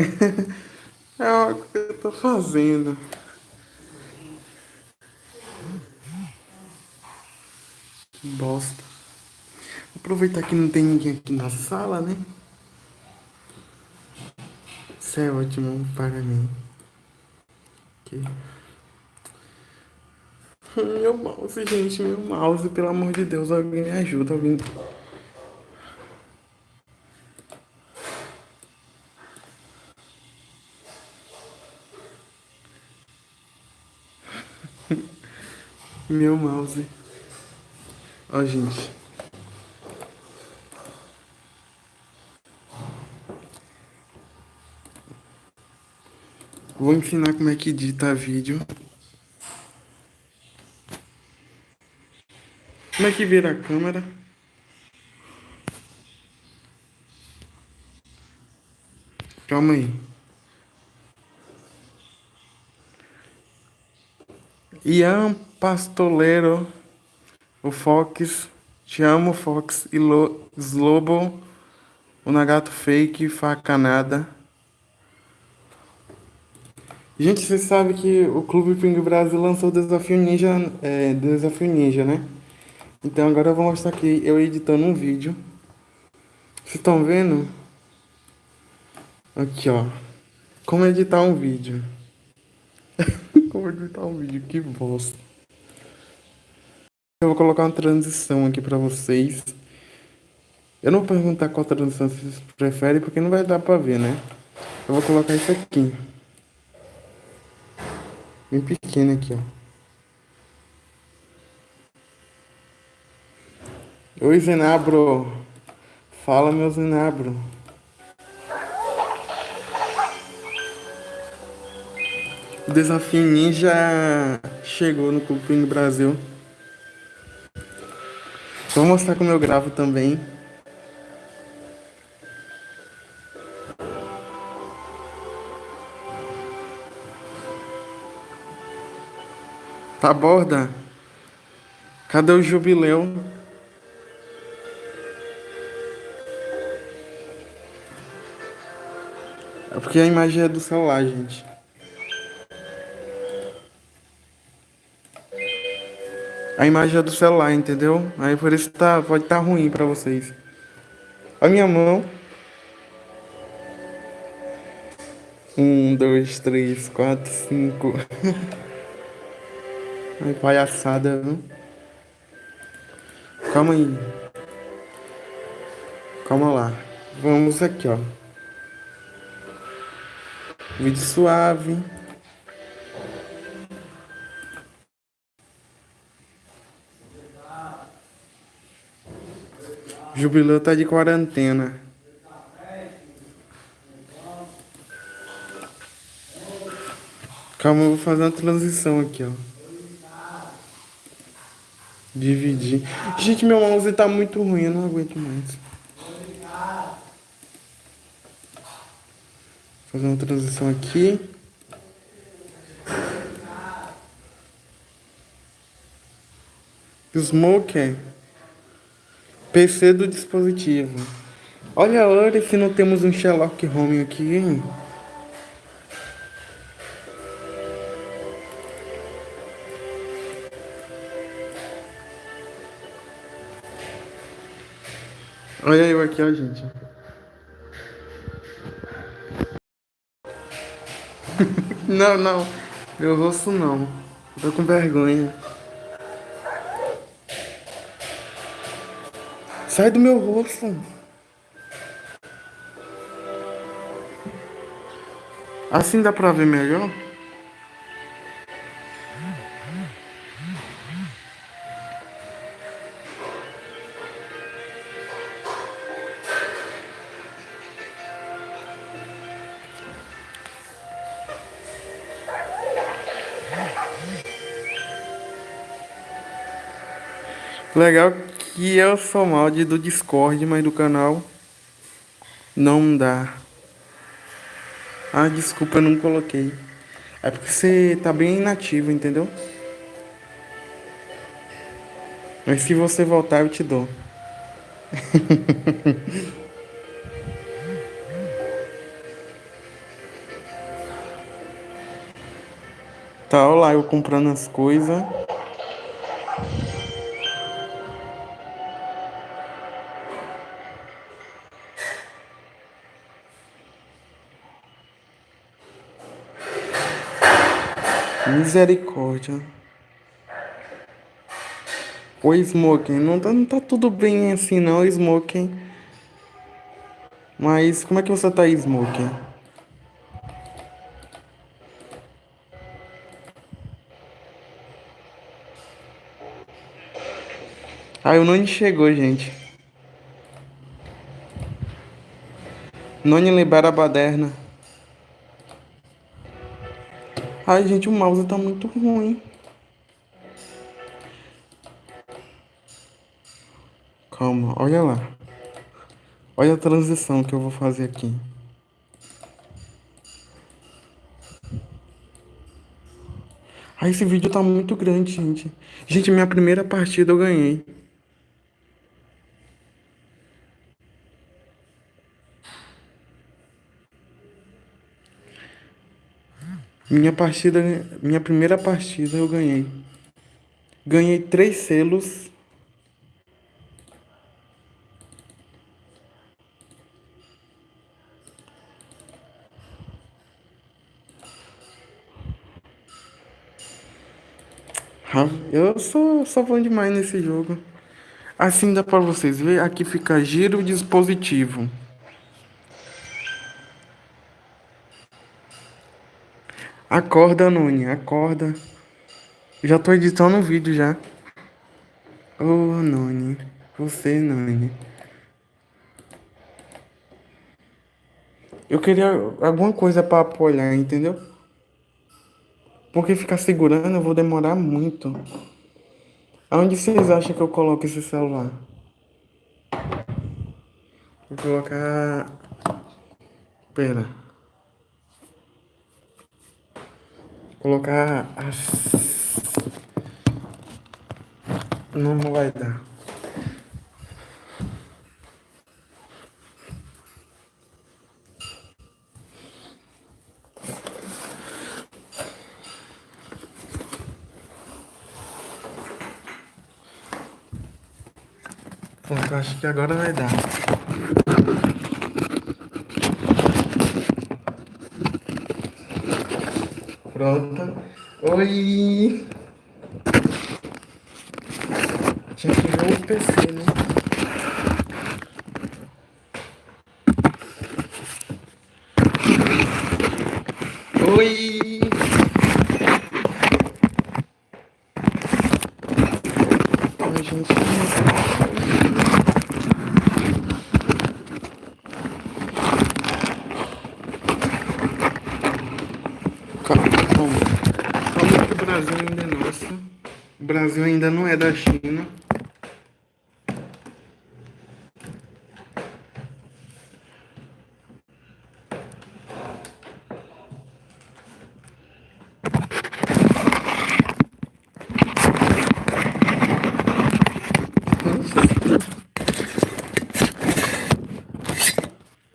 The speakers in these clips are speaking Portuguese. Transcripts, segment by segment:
É algo que eu tô fazendo. Que bosta. Aproveitar que não tem ninguém aqui na sala, né? Isso é ótimo para mim. Aqui. Meu mouse, gente, meu mouse, pelo amor de Deus, alguém me ajuda, alguém. Meu mouse. Ó, gente. Vou ensinar como é que edita vídeo. Como é que vira a câmera? Calma aí. Ian Pastoleiro, o Fox, Te Amo Fox, Slobo, o Nagato Fake, Facanada. Gente, vocês sabem que o Clube Ping Brasil lançou o Desafio Ninja, é, Desafio Ninja, né? Então agora eu vou mostrar aqui eu editando um vídeo. Vocês estão vendo? Aqui, ó. Como editar um vídeo. Como editar um vídeo, que bosta. Eu vou colocar uma transição aqui pra vocês. Eu não vou perguntar qual transição vocês preferem, porque não vai dar pra ver, né? Eu vou colocar isso aqui. Bem pequeno aqui, ó. Oi, Zenabro. Fala, meu Zenabro. O desafio ninja chegou no Clube Brasil. Vou mostrar como eu gravo também. Tá borda? Cadê o jubileu? É porque a imagem é do celular, gente. A imagem é do celular, entendeu? Aí por isso tá, pode estar tá ruim pra vocês. A minha mão. Um, dois, três, quatro, cinco. Ai, palhaçada, viu? Calma aí. Calma lá. Vamos aqui, ó. Vídeo suave. Jubileu tá de quarentena. Calma, eu vou fazer uma transição aqui, ó. Dividir. Gente, meu mouse tá muito ruim, eu não aguento mais. Fazer uma transição aqui. Smoker. PC do dispositivo. Olha a hora se não temos um Sherlock Home aqui, hein? Olha eu aqui, ó, gente. não, não. Meu rosto não. tô com vergonha. Sai do meu rosto. Assim dá pra ver melhor? Legal e eu sou mal de do Discord, mas do canal não dá. Ah, desculpa, eu não coloquei. É porque você tá bem inativo, entendeu? Mas se você voltar, eu te dou. tá, olha lá, eu comprando as coisas. Misericórdia. O Smoking, não tá, não tá tudo bem assim não, Smoking. Mas como é que você tá, Smoking? Ah, o Noni chegou, gente. Noni libera a baderna. Ai, gente, o mouse tá muito ruim. Calma, olha lá. Olha a transição que eu vou fazer aqui. Ah, esse vídeo tá muito grande, gente. Gente, minha primeira partida eu ganhei. Minha partida, minha primeira partida eu ganhei. Ganhei três selos. Eu sou, sou bom demais nesse jogo. Assim dá pra vocês ver. Aqui fica giro dispositivo. Acorda, Nuni, acorda. Já tô editando um vídeo já. Ô, oh, Noni. Você, Noni. Eu queria alguma coisa para apoiar, entendeu? Porque ficar segurando eu vou demorar muito. Aonde vocês acham que eu coloco esse celular? Vou colocar... Pera. Colocar as... Não, vai dar. Pronto, acho que agora vai dar. Pronto. Oi! Tinha que ver o PC, né? Oi! Oi, gente. Brasil ainda é nosso. O Brasil ainda não é da China.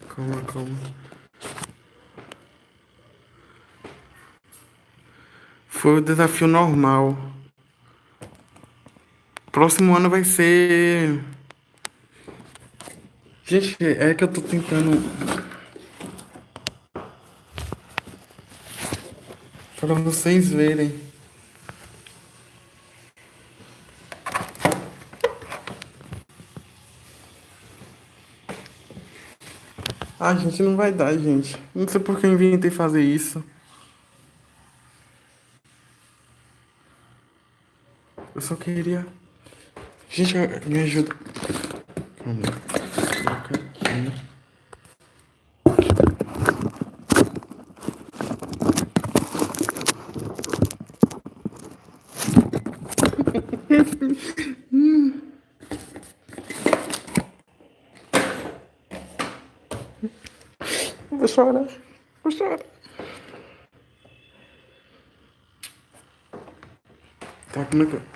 Calma, calma. Foi o desafio normal. Próximo ano vai ser... Gente, é que eu tô tentando... Para vocês verem. Ah, gente, não vai dar, gente. Não sei por que eu inventei fazer isso. Eu só queria... Gente, me ajuda. Calma. Vou chorar. Vou chorar. Tá, como é que...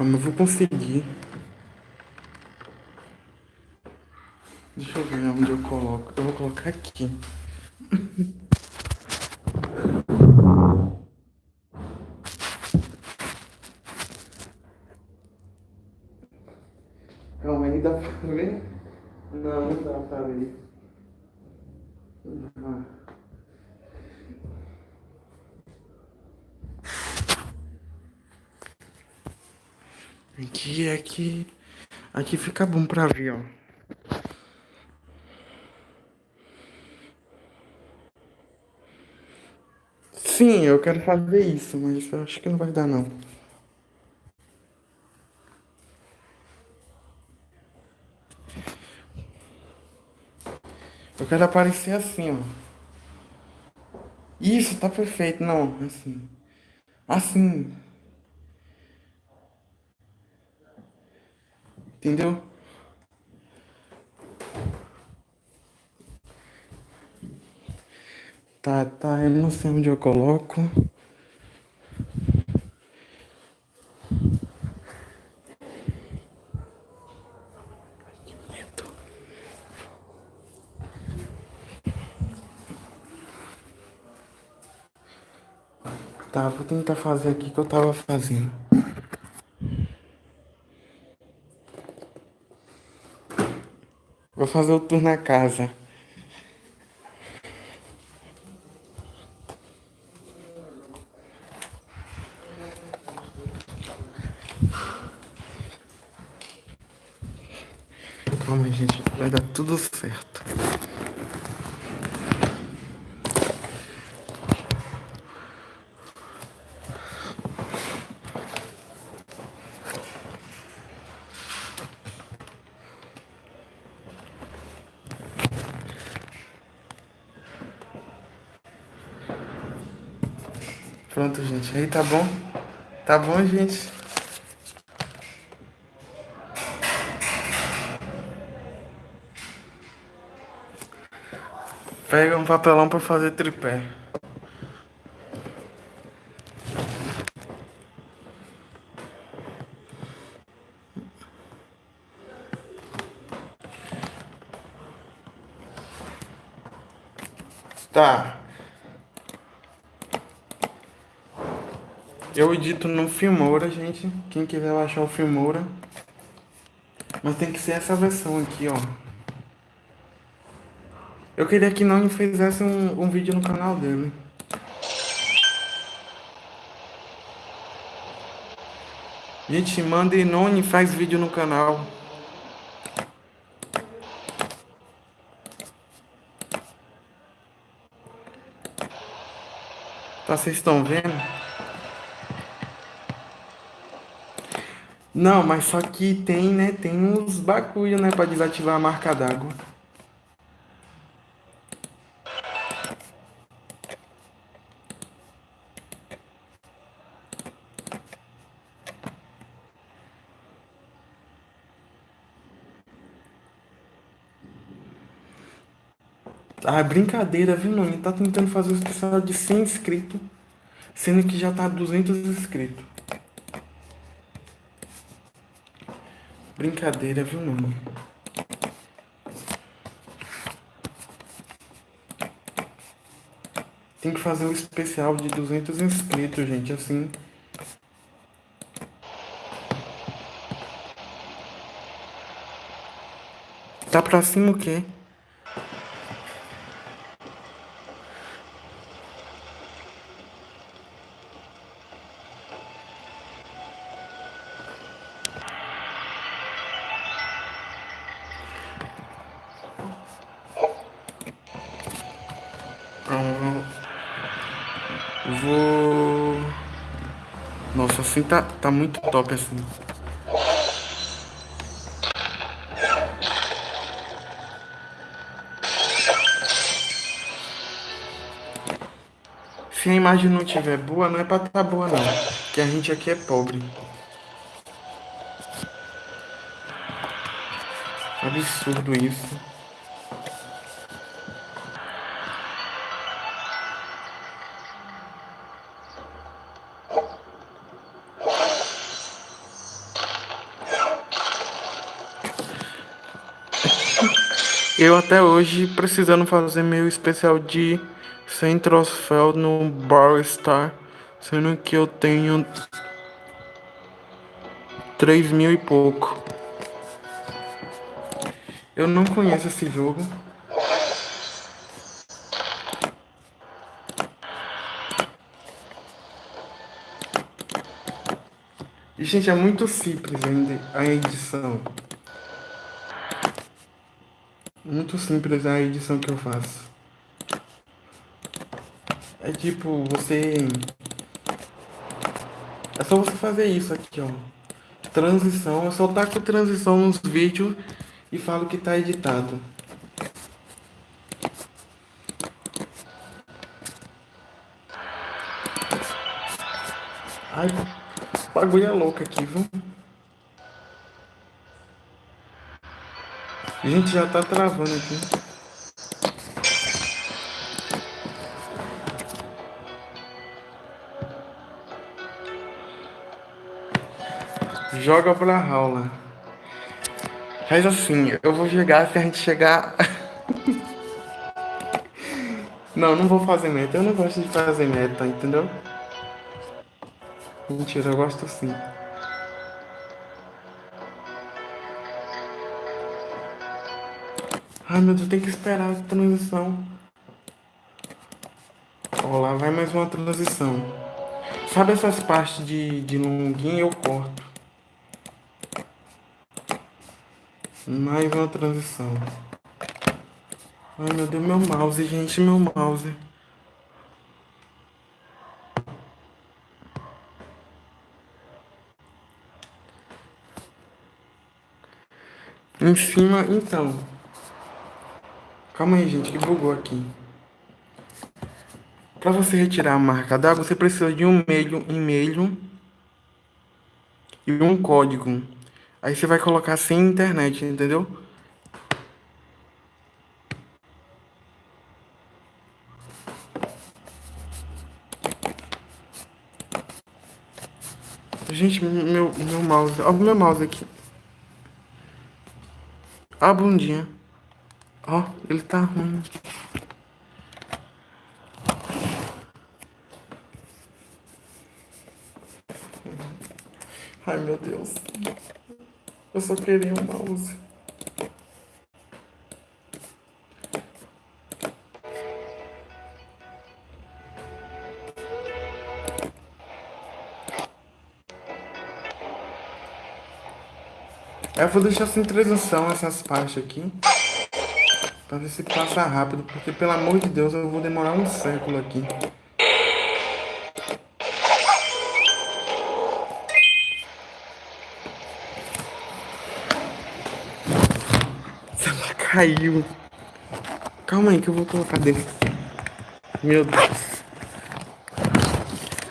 Calma, eu vou conseguir. Deixa eu ver onde eu coloco. Eu vou colocar aqui. Não dá pra ler. Aqui, aqui, fica bom pra ver, ó. Sim, eu quero fazer isso, mas eu acho que não vai dar não. Eu quero aparecer assim, ó. Isso, tá perfeito. Não, assim. Assim. Entendeu? Tá, tá, eu não sei onde eu coloco. Tá, vou tentar fazer aqui que eu tava fazendo. Vou fazer o tour na casa. Calma, gente. Vai dar tudo certo. Pronto, gente. Aí tá bom? Tá bom, gente? Pega um papelão para fazer tripé. Tá. Eu edito no Filmora, gente. Quem quiser baixar o Filmora. Mas tem que ser essa versão aqui, ó. Eu queria que Noni fizesse um, um vídeo no canal dele. Gente, manda e Noni faz vídeo no canal. Tá, vocês estão vendo? Não, mas só que tem, né? Tem uns bagulho, né? Pra desativar a marca d'água. Ah, brincadeira, viu, Noni? Tá tentando fazer o especial de 100 inscritos, sendo que já tá 200 inscritos. Brincadeira, viu, Noni? Tem que fazer um especial de 200 inscritos, gente, assim. Tá pra cima o quê? Assim tá, tá muito top, assim. Se a imagem não tiver boa, não é pra tá boa, não. Porque a gente aqui é pobre. Absurdo isso. Eu até hoje precisando fazer meu especial de 100 troféu no Bar Star, sendo que eu tenho 3 mil e pouco. Eu não conheço esse jogo. E, gente, é muito simples ainda a edição. Muito simples a edição que eu faço. É tipo, você... É só você fazer isso aqui, ó. Transição, eu só taco transição nos vídeos e falo que tá editado. Ai, bagulho é louco aqui, viu? A gente já tá travando aqui. Joga pra aula. Faz assim, eu vou jogar se a gente chegar. não, não vou fazer meta. Eu não gosto de fazer meta, entendeu? Mentira, eu gosto sim. Ai meu Deus, tem que esperar a transição. Ó, lá vai mais uma transição. Sabe essas partes de, de longuinho eu corto. Mais uma transição. Ai meu Deus, meu mouse, gente, meu mouse. Em cima, então. Calma aí, gente, que bugou aqui. Para você retirar a marca d'água, você precisa de um e-mail, e-mail e um código. Aí você vai colocar sem internet, entendeu? Gente, meu, meu mouse. Olha o meu mouse aqui. A bundinha. Ó, ele tá ruim. Ai, meu Deus. Eu só queria um mouse. Eu vou deixar sem transição essas partes aqui. Pra ver se passa rápido, porque pelo amor de Deus eu vou demorar um século aqui. Ela caiu. Calma aí que eu vou colocar dentro. Meu Deus.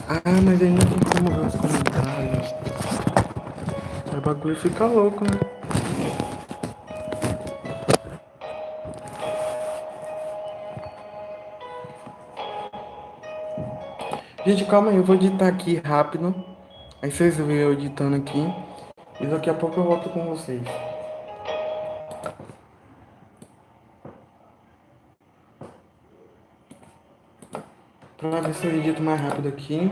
Ah, mas não tem como ver os comentários. O bagulho fica louco, né? Gente, calma aí, eu vou editar aqui rápido. Aí vocês veem eu editando aqui. E daqui a pouco eu volto com vocês. Pra ver se eu edito mais rápido aqui.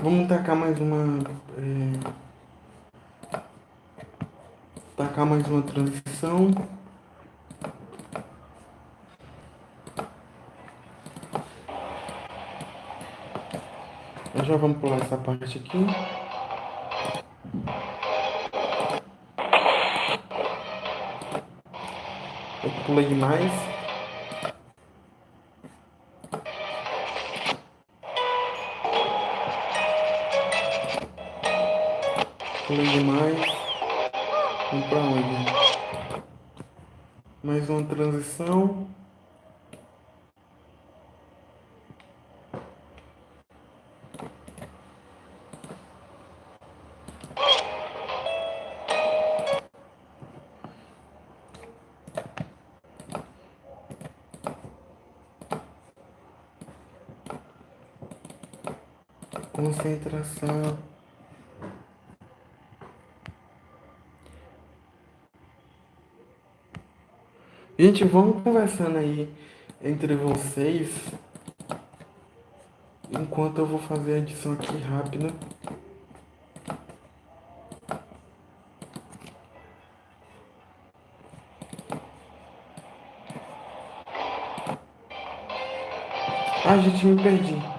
Vamos tacar mais uma... É... Tacar mais uma transição. Já vamos pular essa parte aqui. Eu pulei demais. Pulei demais. Vamos pra onde? Mais uma transição. coração. Gente, vamos conversando aí entre vocês. Enquanto eu vou fazer a edição aqui rápida. Ah, gente, me perdi.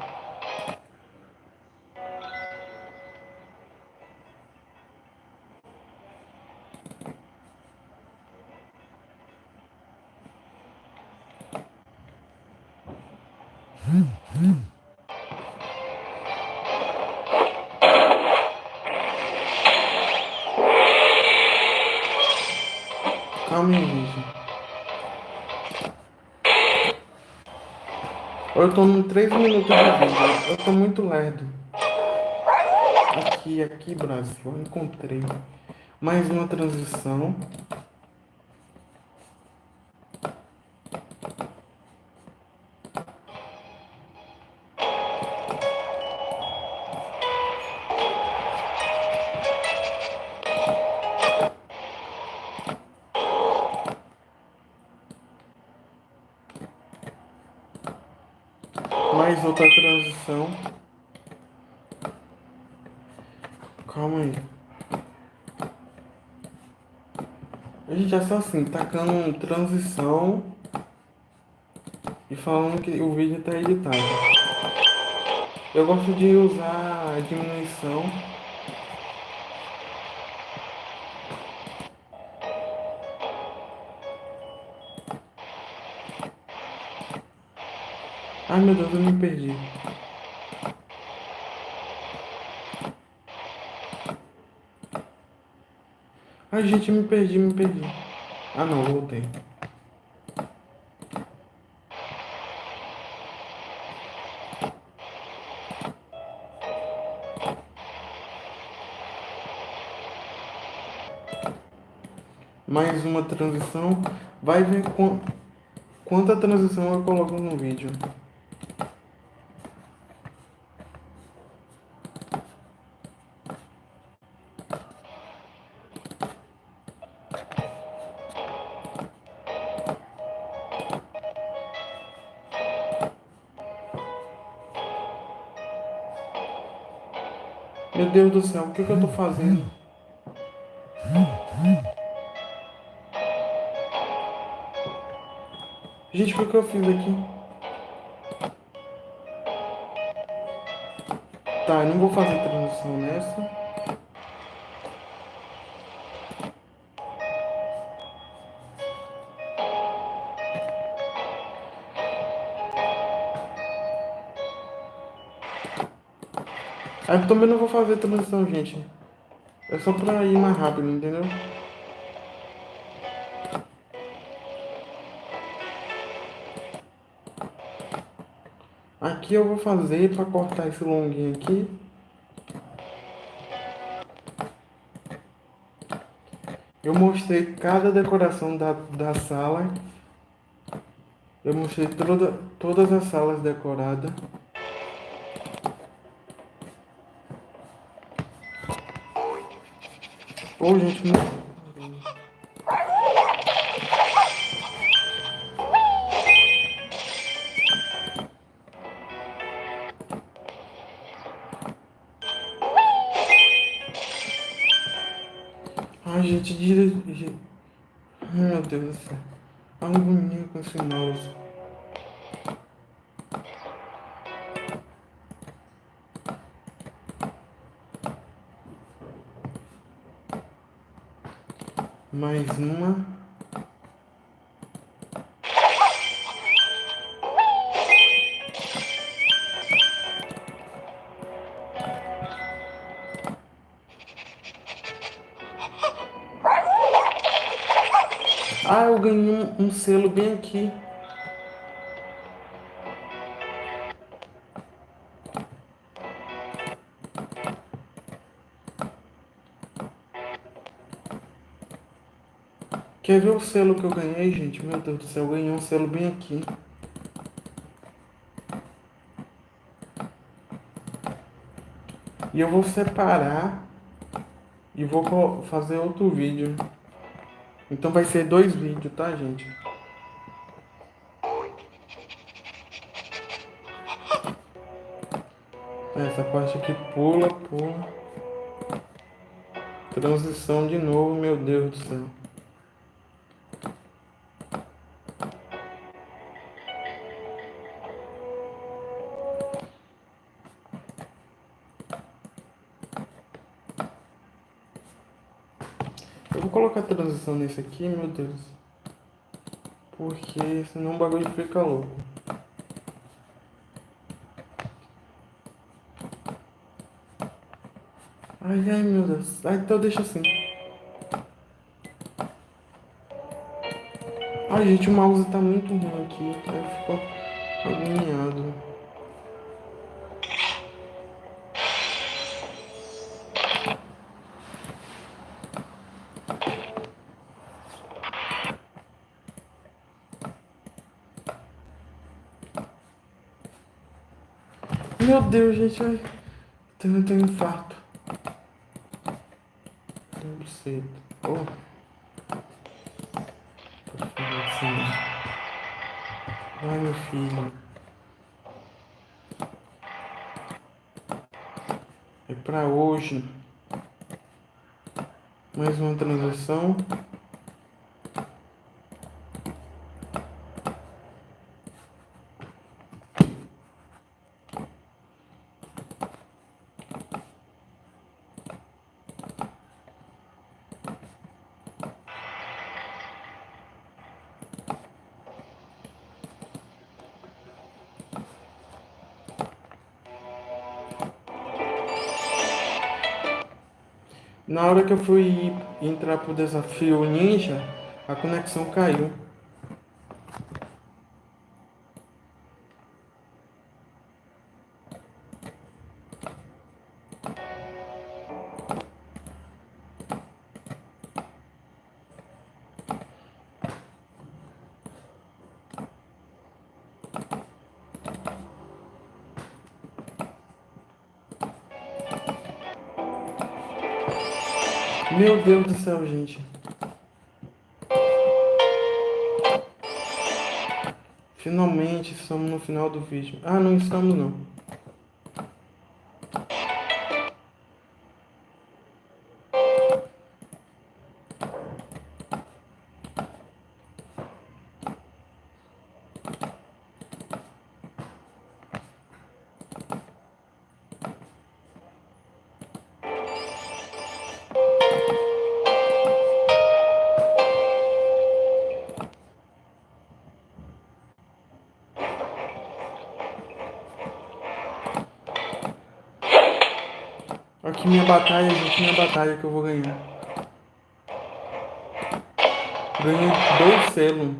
Eu tô no 3 minutos de vídeo. Eu tô muito lerdo. Aqui, aqui, Brasil. Eu encontrei mais uma transição. Está assim, tacando transição e falando que o vídeo está editado. Eu gosto de usar a diminuição Ai meu Deus, eu me perdi. Ai gente, me perdi, me perdi. Ah não, voltei. Mais uma transição. Vai ver quanta transição eu coloco no vídeo. Deus do céu, o que, que eu tô fazendo? Gente, o que eu fiz aqui? Tá, eu não vou fazer transição nessa. Aí eu também não vou fazer transição, gente. É só pra ir mais rápido, entendeu? Aqui eu vou fazer pra cortar esse longuinho aqui. Eu mostrei cada decoração da, da sala. Eu mostrei toda, todas as salas decoradas. Ô, gente, não... Ai, mais uma. Ah, eu ganhei um, um selo bem aqui. Quer ver o selo que eu ganhei, gente? Meu Deus do céu, eu ganhei um selo bem aqui. E eu vou separar e vou fazer outro vídeo. Então vai ser dois vídeos, tá, gente? Essa parte aqui pula, pula. Transição de novo, meu Deus do céu. Nesse aqui, meu Deus. Porque senão o bagulho fica louco. Ai, ai, meu Deus. Ah, então deixa assim. Ai, gente, o mouse tá muito ruim aqui. Aí ficou agoniado. Meu Deus, gente, ai. Tô tendo um infarto. Não sei. Oh. Ai, meu filho. É pra hoje. Mais uma transação. Na hora que eu fui entrar pro desafio ninja, a conexão caiu. Deus do céu, gente. Finalmente estamos no final do vídeo. Ah, não estamos não. Batalha, gente, minha batalha que eu vou ganhar. Ganhei dois selos.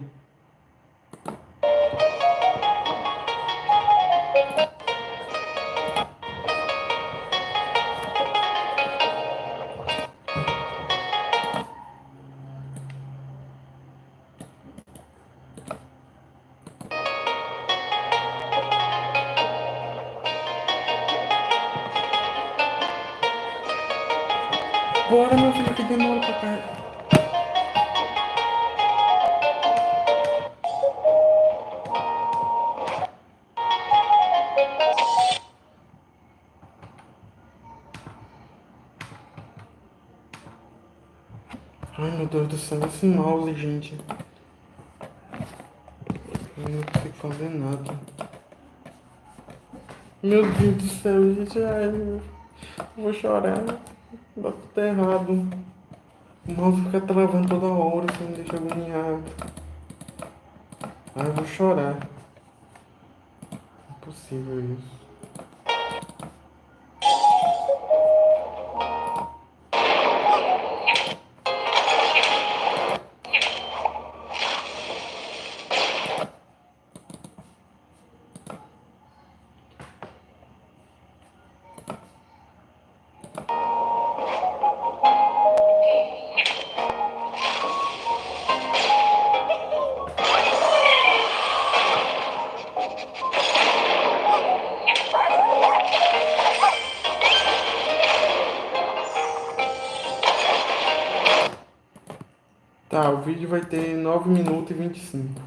Do céu, esse mouse, gente. Eu não consigo fazer nada. Meu Deus do céu, gente. Ai, eu vou chorar. Dá tudo errado. O mouse fica travando toda hora, isso me deixa agoniado. Ai, eu vou chorar. Impossível isso. 9 minutos e 25.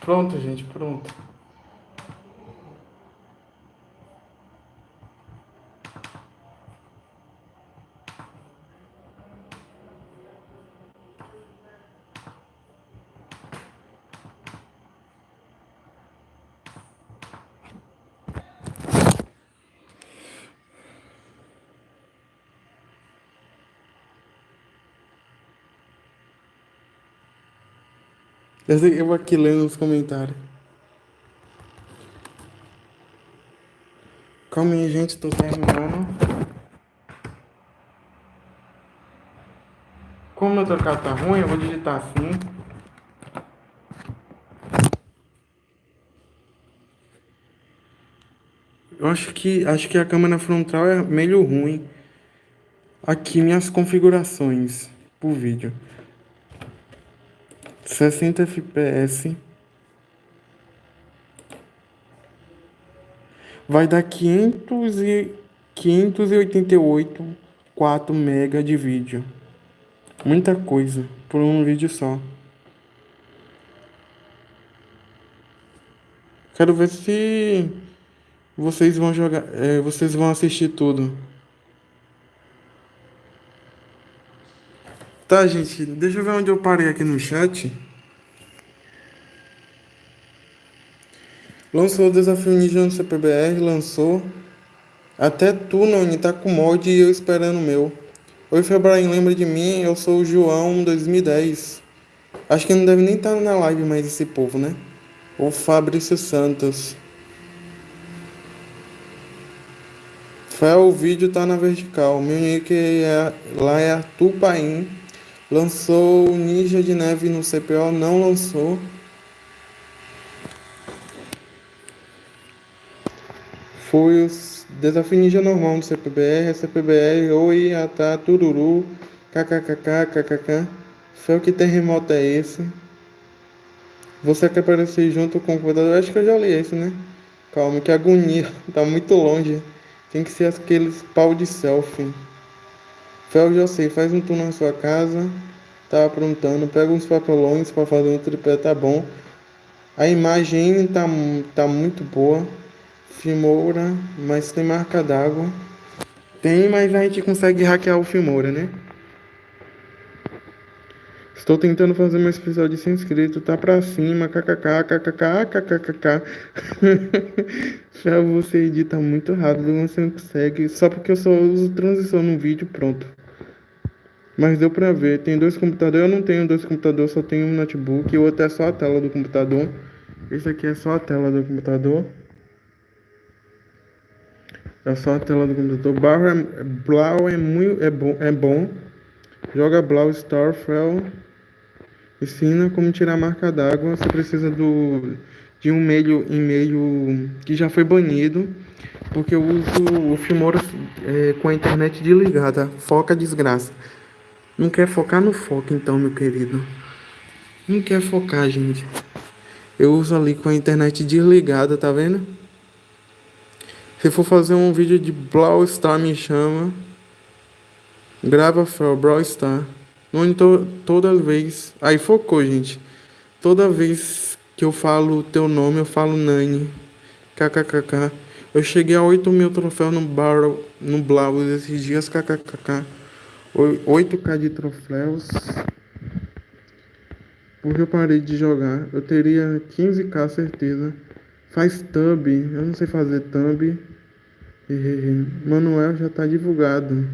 Pronto, gente, pronto. Eu, aqui lendo nos comentários. Calma aí, gente, tô terminando. Como meu teclado tá ruim, eu vou digitar assim. Eu acho que acho que a câmera frontal é meio ruim. Aqui minhas configurações pro vídeo. 60 fps. Vai dar 500 e 588 4 mega de vídeo. Muita coisa por um vídeo só. Quero ver se vocês vão jogar, é, vocês vão assistir tudo. Tá, gente, deixa eu ver onde eu parei aqui no chat. Lançou o desafio Ninja no CPBR, lançou. Até tu, Noni, tá com mod e eu esperando o meu. Oi, Febraim, lembra de mim? Eu sou o João 2010. Acho que não deve nem estar na live mais esse povo, né? O Fabrício Santos. Fé, o vídeo tá na vertical. Meu nick é, lá é Arthur Paim. Lançou Ninja de Neve no CPO, não lançou. Foi o Desafio Ninja normal no CPBR, CPBR, oi, atá, tururu, kkkk, kkk. Fé, que terremoto é esse? Você quer aparecer junto com o computador? Acho que eu já li isso, né? Calma, que agonia. Tá muito longe. Tem que ser aqueles pau de selfie. Fel, já sei. Faz um tour na sua casa. Tá aprontando. Pega uns papelões para fazer um tripé, tá bom. A imagem tá, tá muito boa. Filmoura, mas tem marca d'água. Tem, mas a gente consegue hackear o Filmoura, né? Estou tentando fazer meu especial de 100 inscritos, tá pra cima, kkk, kkk, kkkk. Já você edita muito rápido, você não consegue, só porque eu só uso transição no vídeo, pronto. Mas deu pra ver, tem dois computadores, eu não tenho dois computadores, só tenho um notebook, o outro é só a tela do computador. Esse aqui é só a tela do computador. É só a tela do computador. Blau é, Blau é, muito, é, bom, é bom. Joga Blau Starfell. Ensina como tirar a marca d'água. Você precisa do, de um e-mail, e-mail que já foi banido. Porque eu uso o Filmora é, com a internet desligada. Foca desgraça. Não quer focar no foco então, meu querido. Não quer focar, gente. Eu uso ali com a internet desligada, tá vendo? Se for fazer um vídeo de Brawl Star, me chama. Grava Brawl Star. Monitor toda vez. Aí focou, gente. Toda vez que eu falo teu nome, eu falo Nani. KKKK. Eu cheguei a 8 mil troféus no Barrel, no Blau esses dias. KKKK. 8k de troféus. Porque eu parei de jogar. Eu teria 15k certeza. Faz thumb. Eu não sei fazer thumb. Manuel já tá divulgado.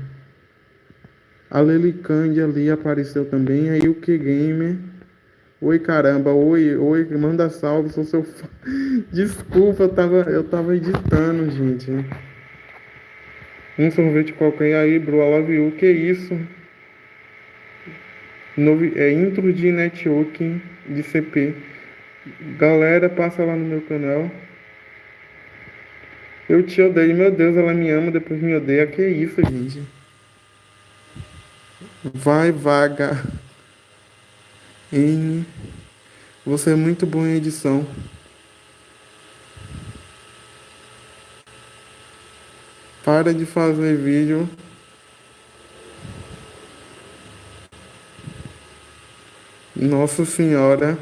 A Lelicande ali apareceu também. Aí o que Gamer. Oi caramba, oi, oi, manda salve, sou seu fã. Desculpa, eu tava, eu tava editando, gente. Um sorvete qualquer aí, bro, I love you. Que isso? Novi, é intro de networking de CP. Galera, passa lá no meu canal. Eu te odeio, meu Deus, ela me ama, depois me odeia. Que isso, gente? Vai vaga. N. Você é muito bom em edição. Para de fazer vídeo. Nossa senhora.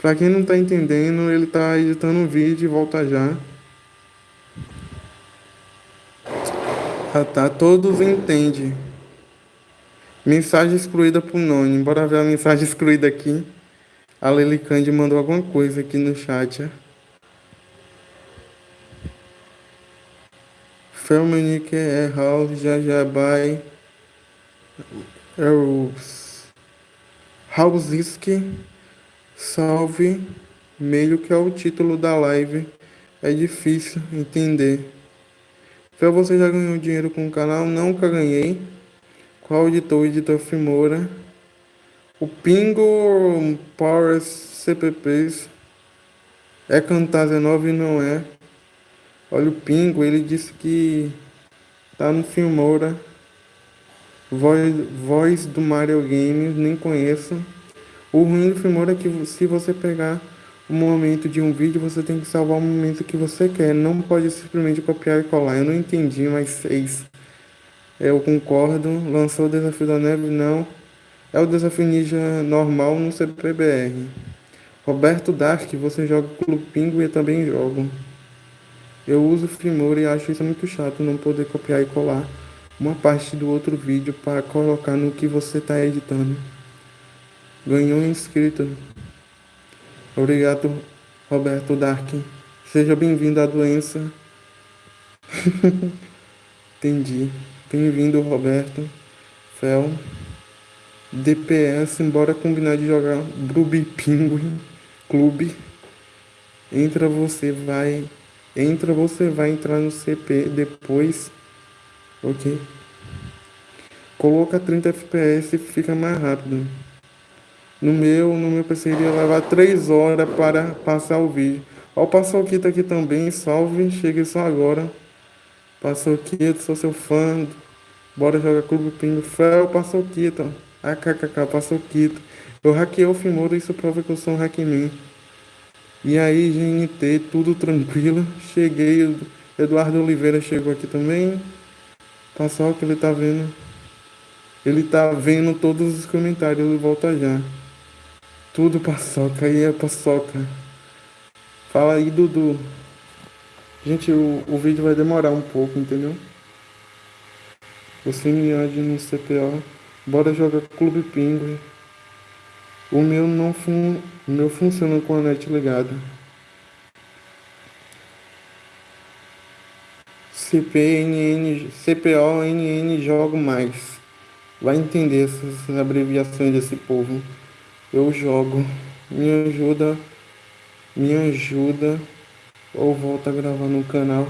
Pra quem não tá entendendo, ele tá editando um vídeo e volta já. Ah tá, todos entendem. Mensagem excluída por Noni. Bora ver a mensagem excluída aqui. A Lelicande mandou alguma coisa aqui no chat. Felmanique é House, já já vai. Salve, meio que é o título da live. É difícil entender. Então você já ganhou dinheiro com o canal? Nunca ganhei. Qual editor? Editor Fimora. O Pingo Power CPPs é Camtasia 9 e não é. Olha o Pingo, ele disse que tá no Filmora. Voz, voz do Mario Games, nem conheço. O ruim do Filmora é que se você pegar o momento de um vídeo, você tem que salvar o momento que você quer. Não pode simplesmente copiar e colar. Eu não entendi, mas seis. Eu concordo. Lançou o Desafio da Neve? Não. É o Desafio Ninja normal no CPBR. Roberto Dark, você joga Clube Pingo e eu também jogo. Eu uso Filmora e acho isso muito chato, não poder copiar e colar uma parte do outro vídeo para colocar no que você está editando. Ganhou inscrito. Obrigado, Roberto Dark. Seja bem-vindo à doença. Entendi. Bem-vindo, Roberto. Fel. DPS, embora combinar de jogar Bruby Penguin Clube. Entra, você vai. Entra, você vai entrar no CP depois. Ok? Coloca 30 FPS e fica mais rápido. No meu, no meu PC iria levar 3 horas para passar o vídeo. Ó, o kit aqui também, salve, cheguei só agora. kit, sou seu fã. Bora jogar Clube Pingo. Fel, kit, AKKK, kit. Eu hackei o Fimura, isso prova que eu sou um hackman. E aí, GNT, tudo tranquilo. Cheguei, Eduardo Oliveira chegou aqui também. Passou que ele tá vendo. Ele tá vendo todos os comentários, ele volta já. Tudo paçoca, aí é paçoca. Fala aí, Dudu. Gente, o, o vídeo vai demorar um pouco, entendeu? Você me ade no CPO. Bora jogar Clube Pinguim. O meu não fun, o meu funciona com a net ligada. CPNN, CPO, NN, jogo mais. Vai entender essas abreviações desse povo eu jogo. Me ajuda, me ajuda ou volta a gravar no canal.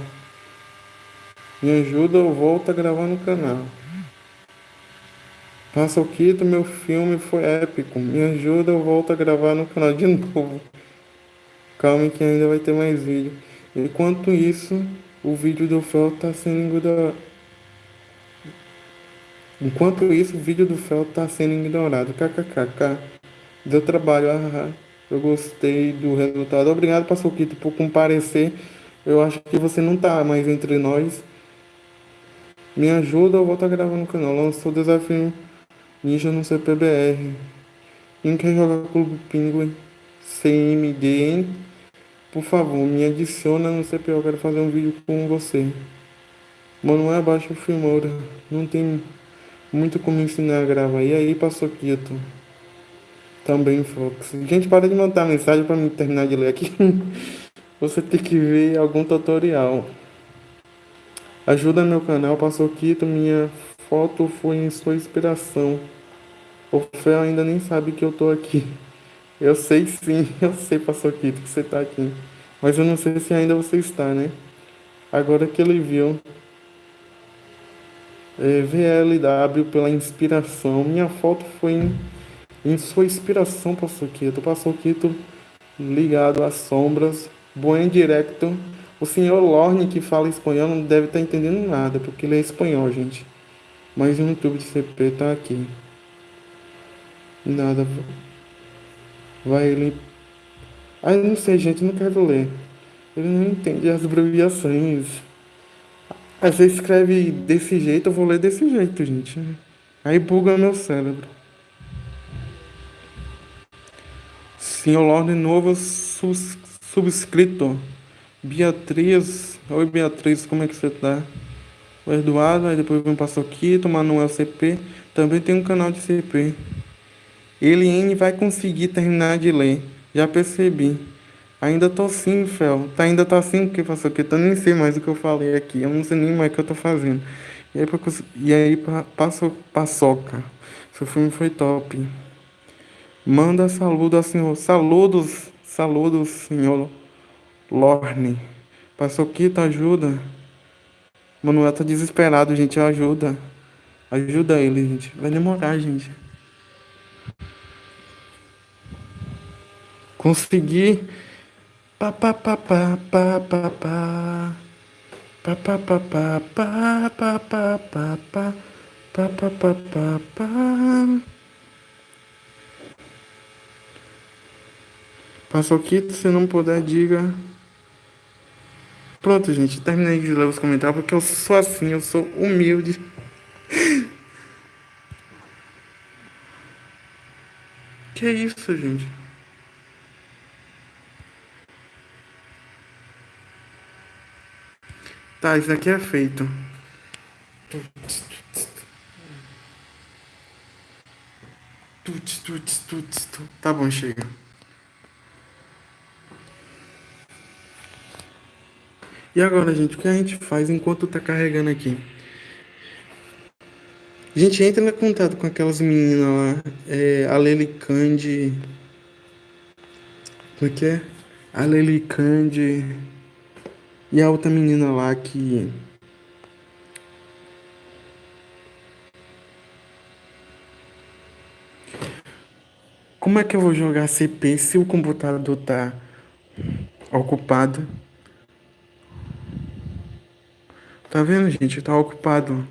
Me ajuda ou volta a gravar no canal. Passa o quito, meu filme foi épico. Me ajuda ou volta a gravar no canal de novo. Calma que ainda vai ter mais vídeo. Enquanto isso, o vídeo do Fel tá sendo ignorado. Enquanto isso, o vídeo do Fel tá sendo ignorado. KKKK. Deu trabalho, ah, eu gostei do resultado. Obrigado, Passoquito, por comparecer. Eu acho que você não tá mais entre nós. Me ajuda, eu vou estar gravando no canal. Lançou o desafio Ninja no CPBR. Quem quer jogar Clube Pinguim CMDN? Por favor, me adiciona no CPO. Eu quero fazer um vídeo com você. Manuel Abaixo Filmora. Não tem muito como ensinar a gravar. E aí, Passoquito? Também, Fox. Gente, para de mandar mensagem para me terminar de ler aqui. Você tem que ver algum tutorial. Ajuda meu canal, passou Quito, minha foto foi em sua inspiração. O Fel ainda nem sabe que eu tô aqui. Eu sei sim, eu sei, passou Quito, que você tá aqui. Mas eu não sei se ainda você está, né? Agora que ele viu. É, VLW pela inspiração. Minha foto foi em em sua inspiração, Passoquito, Passoquito ligado às sombras, buen directo. O senhor Lorne, que fala espanhol, não deve estar entendendo nada, porque ele é espanhol, gente. Mas o YouTube de CP tá aqui. Nada. Vai ele. Eu não sei, gente, não quero ler. Ele não entende as abreviações. Às vezes escreve desse jeito, eu vou ler desse jeito, gente. Aí buga meu cérebro. Senhor Lorde Novo subscrito. Beatriz. Oi Beatriz, como é que você tá? O Eduardo, aí depois vem o Passoquito, Manuel CP. Também tem um canal de CP. Eliane vai conseguir terminar de ler. Já percebi. Ainda tô sim, Fel. Tá, ainda tá assim porque Passoquito. Eu nem sei mais o que eu falei aqui. Eu não sei nem mais o que eu tô fazendo. E aí, e aí passo, paçoca. Seu filme foi top. Manda saludo ao senhor. Saludos, saludos, senhor Lorne. Paçoquita, ajuda. Manuel tá desesperado, gente. Ajuda. Ajuda ele, gente. Vai demorar, gente. Consegui. Pa pa pa pa pa pa pa. Pa pa pa pa pa pa pa pa pa pa pa pa pa pa. Paçoquito, se não puder, diga. Pronto, gente. Terminei de ler os comentários porque eu sou assim, eu sou humilde. que isso, gente? Tá, isso aqui é feito. Tá bom, chega. E agora, gente, o que a gente faz enquanto tá carregando aqui? A gente entra em contato com aquelas meninas lá, é, a Lely Candy. Como é que é? A Lely Candy. E a outra menina lá que. Como é que eu vou jogar CP se o computador tá ocupado? Tá vendo, gente? Tá ocupado.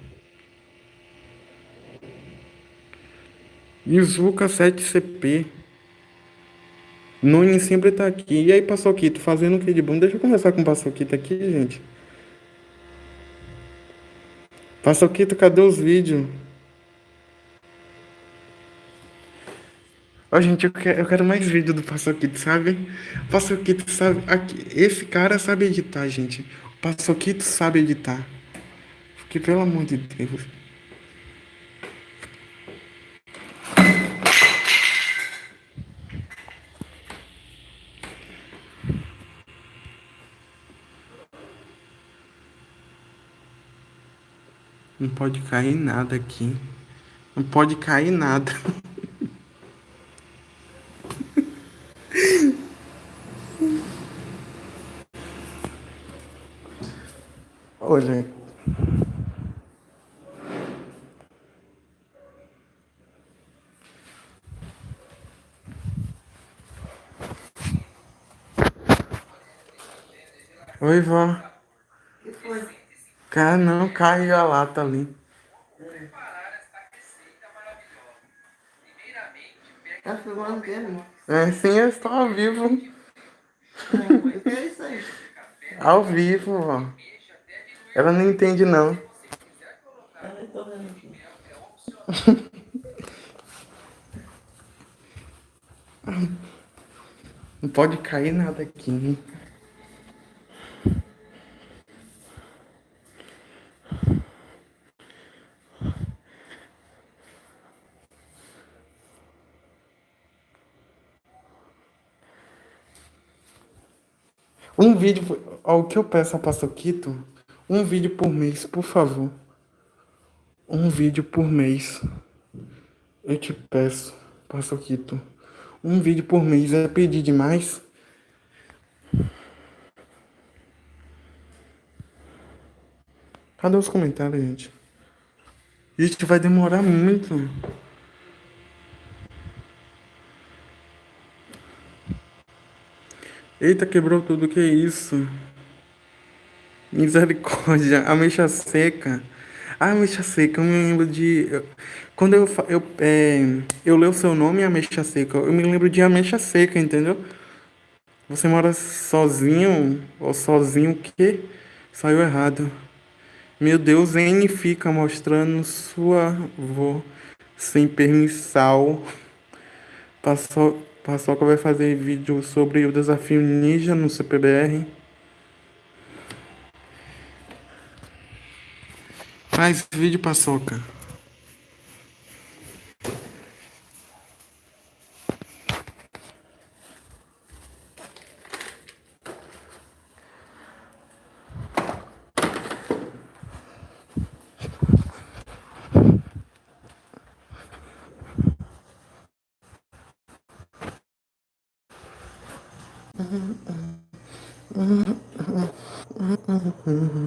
Izuka 7CP. Noni sempre tá aqui. E aí, Paçoquito, fazendo o que de bom? Deixa eu conversar com o Paçoquito aqui, gente. Paçoquito, cadê os vídeos? Ó, gente, eu quero, eu quero mais vídeo do Paçoquito, sabe? Paçoquito sabe. Aqui, esse cara sabe editar, gente. Paçoquito sabe editar. Porque, pelo amor de Deus. Não pode cair nada aqui. Não pode cair nada. Olha. Oi, vó. que foi? Cara, não, caiu a lata ali. Tá filmando dele? É, sim, eu estou ao vivo. O que é isso aí? Ao vivo, ó. Ela não entende, não. Não pode cair nada aqui, hein? Um vídeo, ó, o que eu peço a Paçoquito, um vídeo por mês, por favor. Um vídeo por mês. Eu te peço, Paçoquito. Um vídeo por mês é pedir demais? Cadê os comentários, gente? Gente, vai demorar muito. Eita, quebrou tudo, que isso? Misericórdia, ameixa seca. Ah, ameixa seca, eu me lembro de. Quando eu, eu, é, eu leio o seu nome, ameixa seca, eu me lembro de ameixa seca, entendeu? Você mora sozinho, ou sozinho, o quê? Saiu errado. Meu Deus, N fica mostrando sua avó sem permissão. Passou. Paçoca vai fazer vídeo sobre o desafio ninja no CPBR. faz vídeo, Paçoca. Mm-hmm.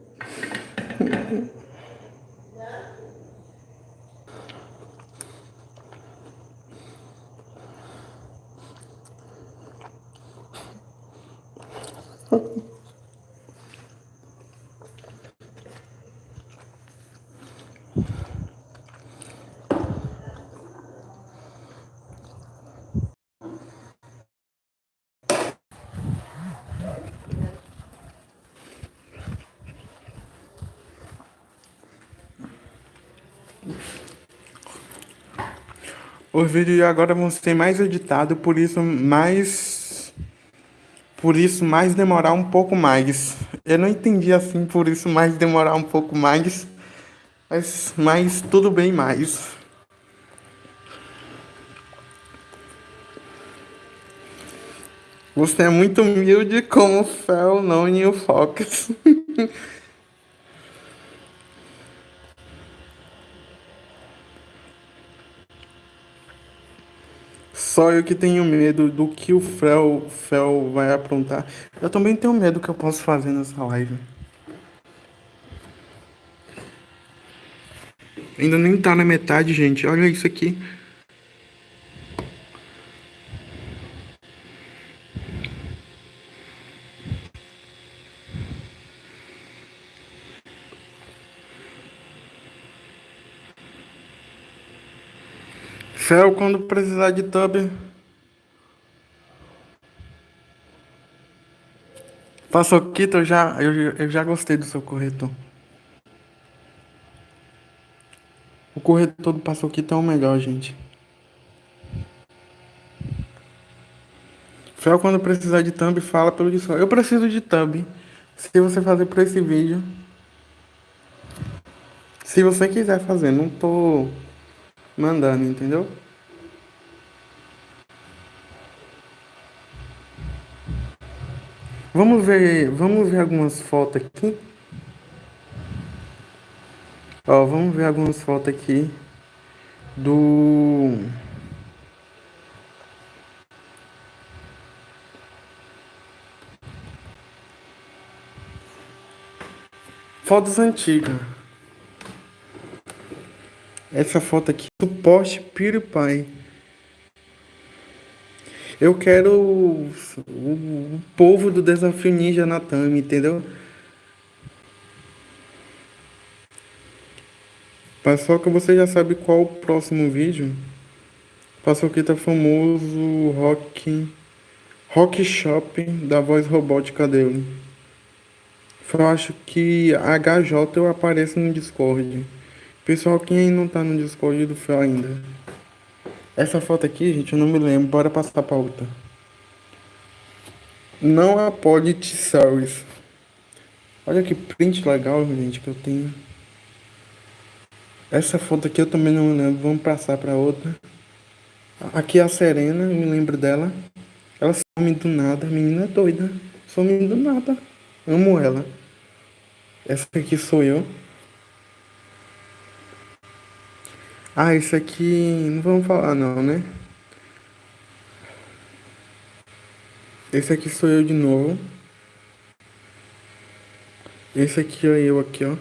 Os vídeos agora vão ser mais editados, por isso mais. Por isso mais demorar um pouco mais. Eu não entendi assim, por isso mais demorar um pouco mais. Mas, mas tudo bem mais. Você é muito humilde como o Fel, não e o Focus. Só eu que tenho medo do que o Fel, Fel vai aprontar. Eu também tenho medo do que eu posso fazer nessa live. Ainda nem tá na metade, gente. Olha isso aqui. Fel, quando precisar de tub. Paçoquita, eu já, eu, eu já gostei do seu corretor. O corretor do Paçoquita é o melhor, gente. Fel, quando precisar de thumb, fala pelo Discord. Eu preciso de thumb. Se você fazer por esse vídeo. Se você quiser fazer, não tô mandando, entendeu? Vamos ver, vamos ver algumas fotos aqui. Ó, vamos ver algumas fotos aqui do Fotos antigas. Essa foto aqui do poste PewDiePie. Eu quero o, o, povo do Desafio Ninja Natami, entendeu? Paçoca, você já sabe qual o próximo vídeo? Paçoquita famoso rock rock shop da voz robótica dele. Eu acho que HJ eu apareço no Discord. Pessoal, quem não tá no Discord do Fel ainda? Essa foto aqui, gente, eu não me lembro. Bora passar pra outra. Não a Polit Service. Olha que print legal, gente, que eu tenho. Essa foto aqui eu também não me lembro. Vamos passar pra outra. Aqui é a Serena, eu me lembro dela. Ela some do nada. A menina é doida. Some do nada. Amo ela. Essa aqui sou eu. Ah, isso aqui não vamos falar não, né? Esse aqui sou eu de novo. Esse aqui é eu aqui, ó.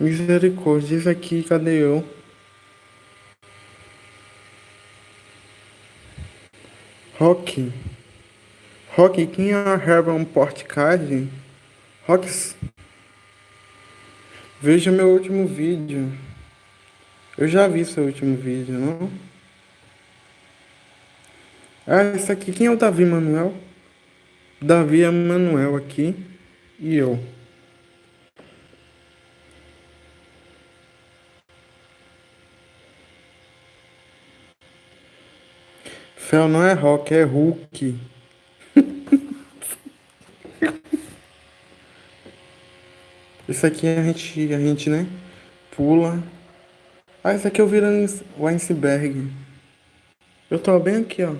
Misericórdia, esse aqui, cadê eu? Rock. Rock, quem é Herman Portcard? Rocks. Veja meu último vídeo. Eu já vi seu último vídeo, não? Ah, esse aqui, quem é o Davi Manuel? Davi é Manuel aqui e eu. Fel não é rock, é Hulk. Isso aqui a gente, a gente, né? Pula. Ah, isso aqui eu virando o iceberg. Eu tô bem aqui, ó.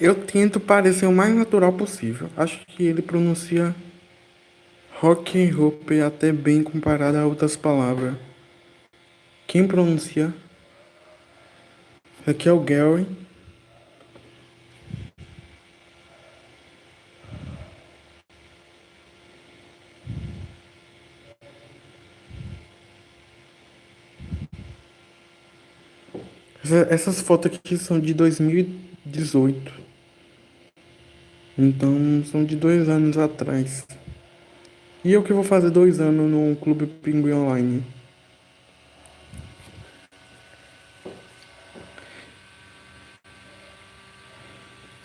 Eu tento parecer o mais natural possível. Acho que ele pronuncia rock and roll até bem comparado a outras palavras. Quem pronuncia? Aqui é o Gary. Essas fotos aqui são de 2018. Então são de dois anos atrás. E eu que vou fazer dois anos no Clube Pinguim Online.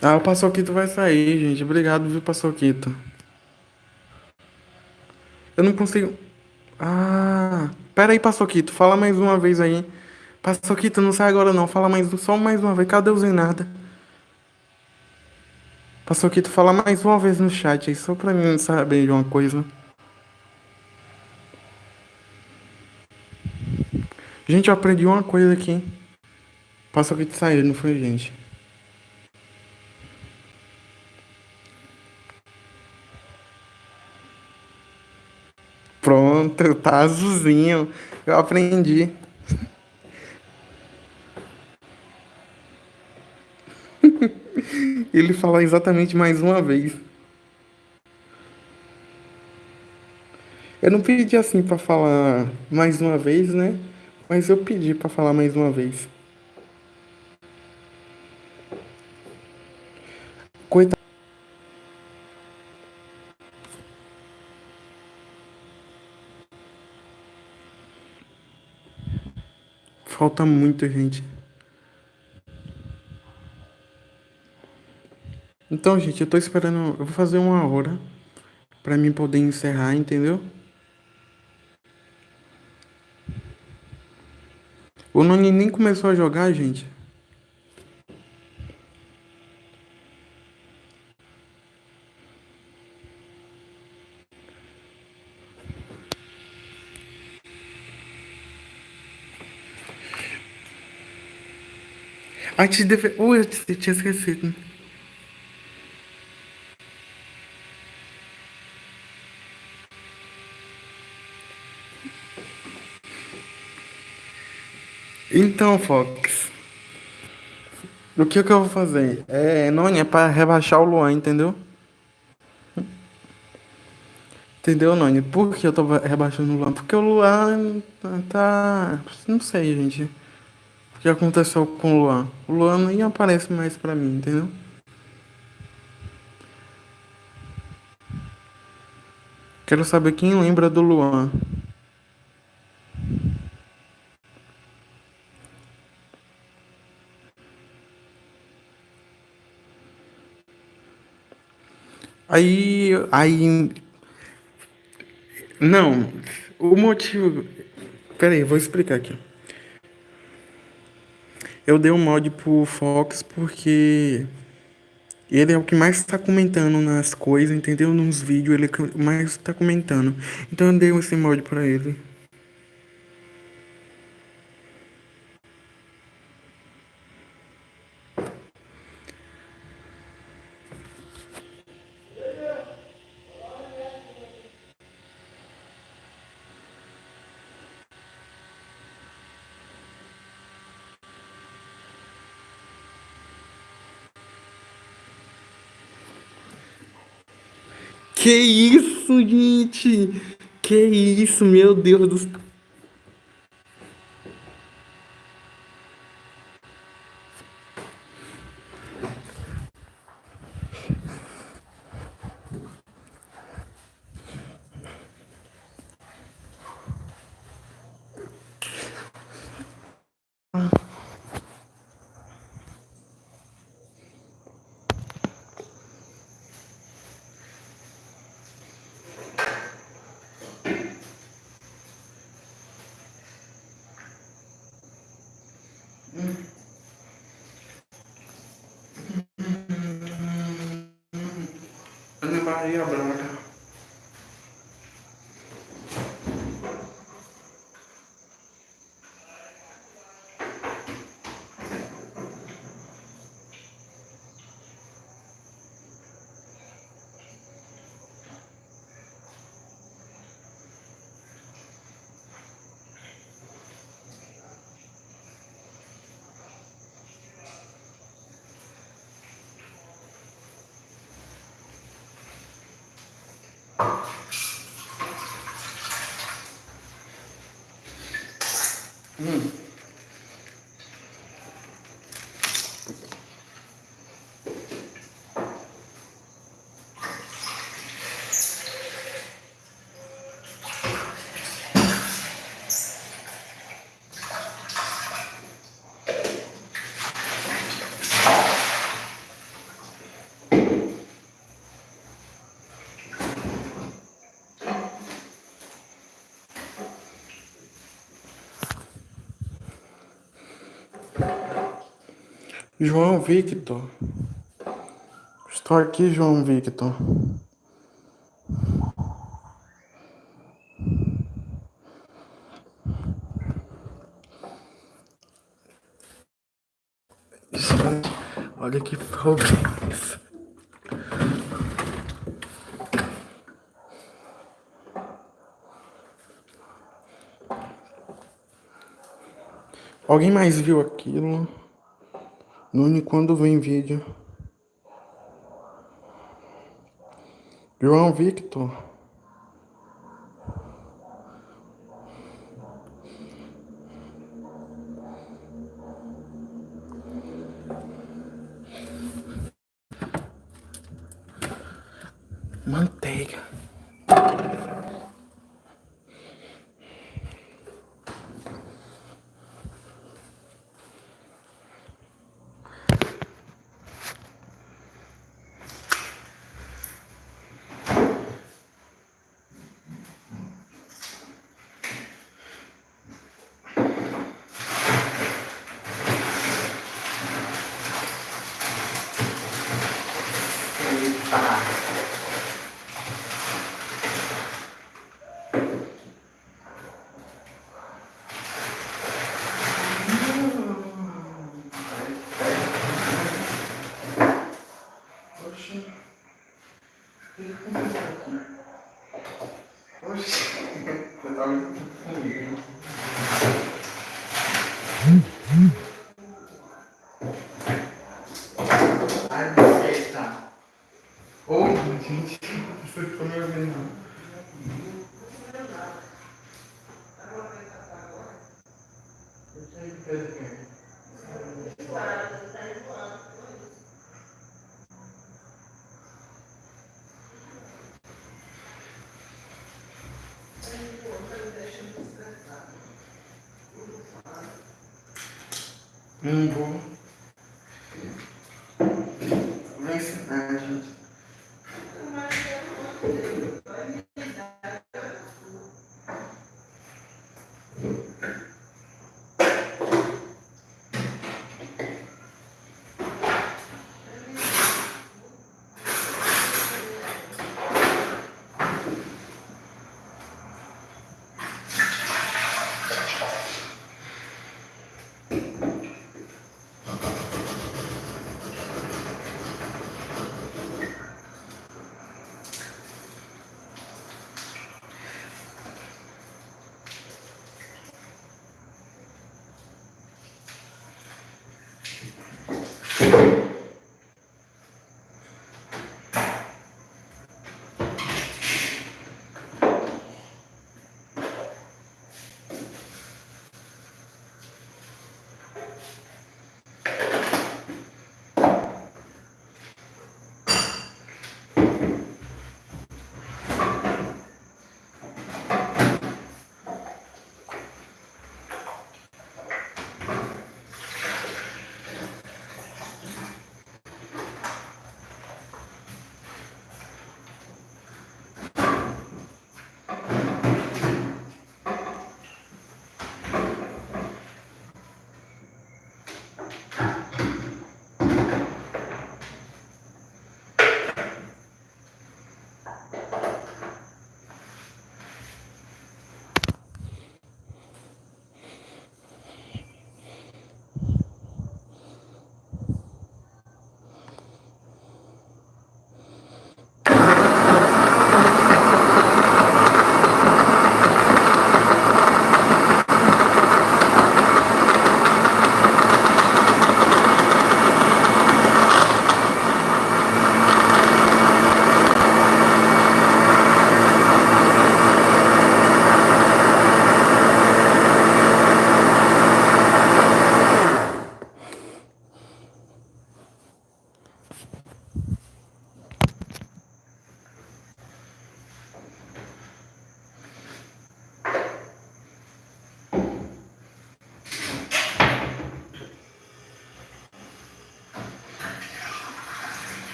Ah, o Paçoquito vai sair, gente. Obrigado, viu, Paçoquito. Eu não consigo. Ah, pera aí, Paçoquito. Fala mais uma vez aí. Paçoquito, não sai agora não. Fala mais, só mais uma vez. Cadê o Zenarda? Paçoquito, fala mais uma vez no chat aí, só pra mim saber de uma coisa. Gente, eu aprendi uma coisa aqui. Paçoquito saiu, não foi, gente? Pronto, tá azulzinho. Eu aprendi. Ele fala exatamente mais uma vez. Eu não pedi assim para falar mais uma vez, né? Mas eu pedi para falar mais uma vez. Coitado. Falta muita gente. Então, gente, eu tô esperando. Eu vou fazer uma hora pra mim poder encerrar, entendeu? O Noni nem começou a jogar, gente. Antes de. Ui, eu tinha esquecido. Então, Fox. O que, que eu vou fazer? É, não é pra rebaixar o Luan, entendeu? Entendeu, Noni? Por que eu tô rebaixando o Luan? Porque o Luan tá. Não sei, gente. O que aconteceu com o Luan? O Luan nem aparece mais pra mim, entendeu? Quero saber quem lembra do Luan. Aí, aí, não, o motivo, pera aí, vou explicar aqui. Eu dei um mod pro Fox porque ele é o que mais está comentando nas coisas, entendeu? Nos vídeos, ele é o que mais está comentando. Então eu dei esse mod pra ele. Que isso, gente? Que isso, meu Deus do céu. João Victor. Estou aqui, João Victor. Olha que problema. Alguém mais viu aquilo? Nune quando vem vídeo. João Victor. Nirgendwo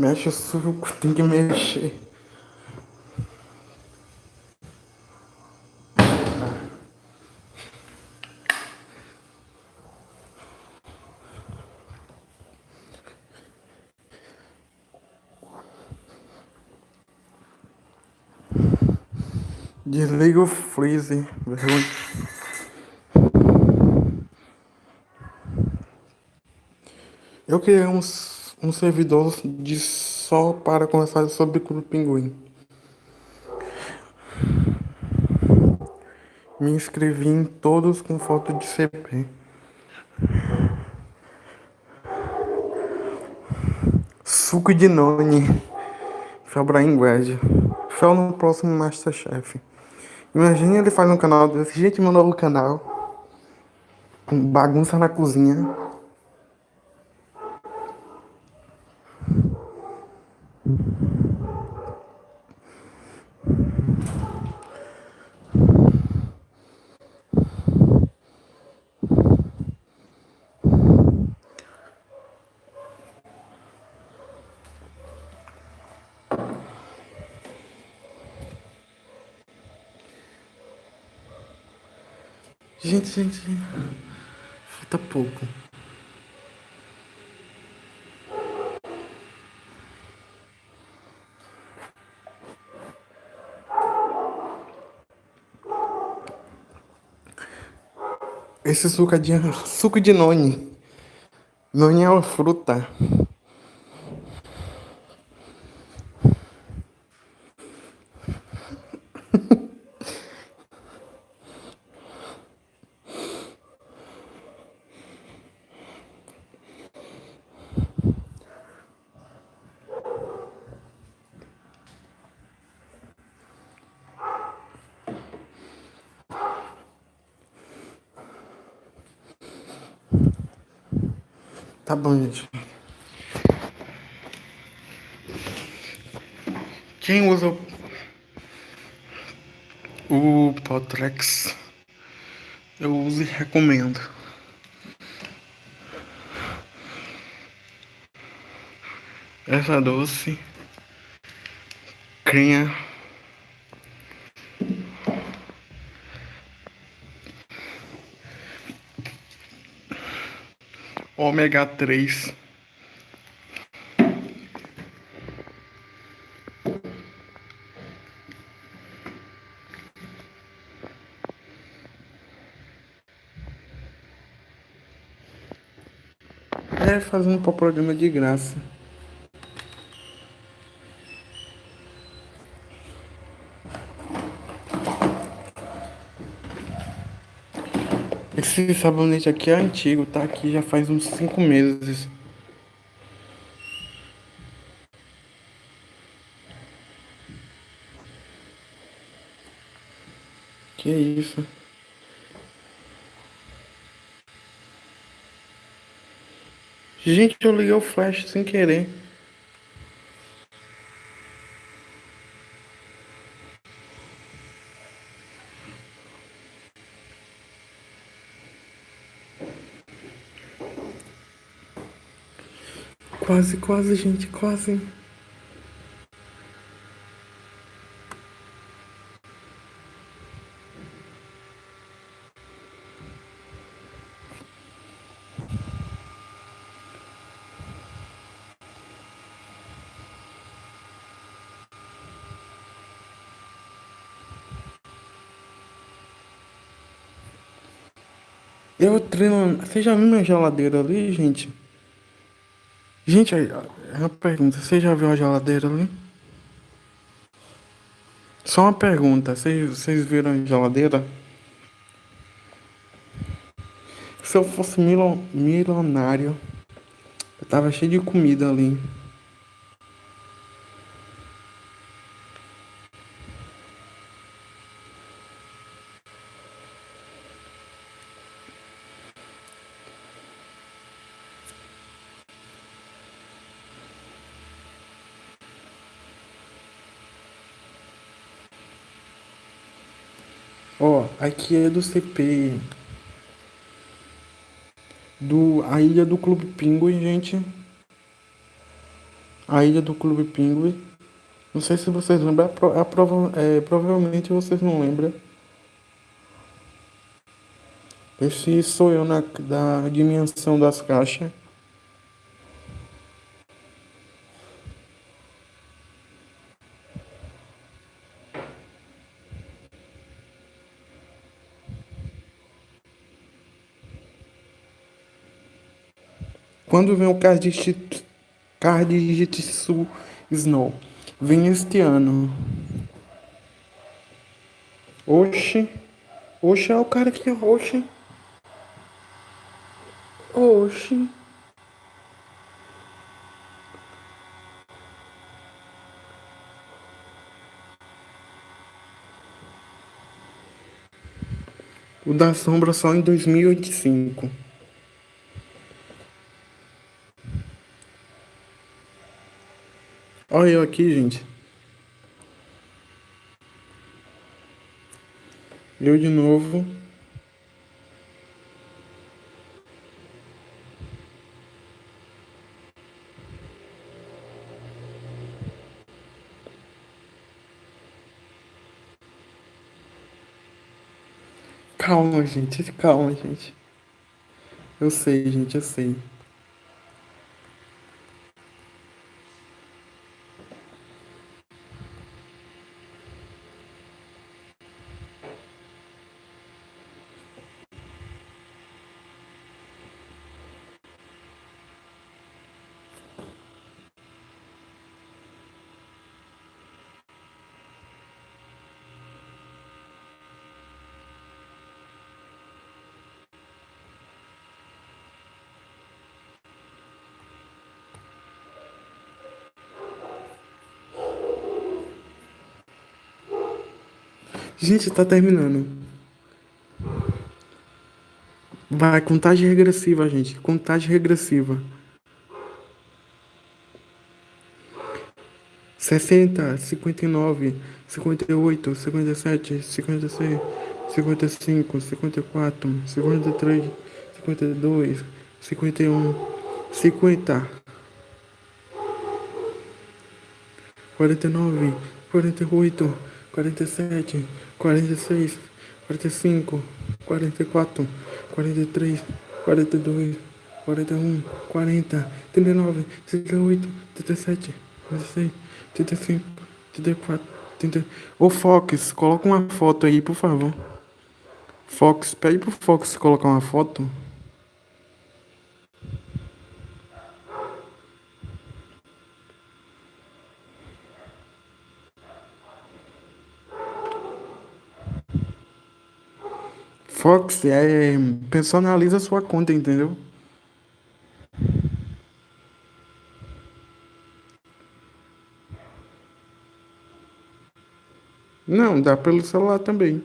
Mexe o suco, tem que mexer. Desliga o freezer. Eu criei um, um servidor de só para conversar sobre o Clube Pinguim. Me inscrevi em todos com foto de CP. Suco de Noni. Fabraim Guedes. Fel no próximo Masterchef. Imagina ele faz um canal desse. Gente, meu novo canal. Com bagunça na cozinha. Gente, gente, falta pouco. Esse suco é de suco de noni. Noni é uma fruta. Gente. Quem usa o Potrex, eu uso e recomendo. Essa doce, crinha ômega 3. É, fazendo programa de graça. Esse sabonete aqui é antigo, tá aqui já faz uns 5 meses. Que isso? Gente, eu liguei o flash sem querer. Quase, quase, gente, quase. Eu treino. Você já viu minha geladeira ali, gente? Gente, é uma pergunta. Você já viu a geladeira ali? Só uma pergunta. Vocês, vocês viram a geladeira? Se eu fosse milionário, eu tava cheio de comida ali. Ó, aqui é do CP. Do, a ilha do Clube Pinguim, gente. A ilha do Clube Pinguim. Não sei se vocês lembram, a prova, é, provavelmente vocês não lembram. Esse sou eu na da dimensão das caixas. Quando vem o card Jitsu Snow? Vem este ano. Oxe. Oxe é o cara que é oxe. Oxe. O da sombra só em 2085. Olha eu aqui, gente. Eu de novo. Calma, gente. Calma, gente. Eu sei, gente, eu sei. Gente, tá terminando. Vai, contagem regressiva, gente. Contagem regressiva. Sessenta, cinquenta e nove, cinquenta e oito, cinquenta e sete, cinquenta e seis, cinquenta e cinco, cinquenta e quatro, cinquenta e três, cinquenta e dois, cinquenta e um, cinquenta, quarenta e nove, quarenta e oito, quarenta e sete, quarenta e seis, quarenta e cinco, quarenta e quatro, quarenta e três, quarenta e dois, quarenta e um, quarenta, trinta e nove, trinta e oito, trinta e sete, trinta e seis, trinta e cinco, trinta e quatro, trinta. Ô Fox, coloca uma foto aí, por favor. Fox, pede pro Fox colocar uma foto. Fox é, personaliza sua conta, entendeu? Não, dá pelo celular também.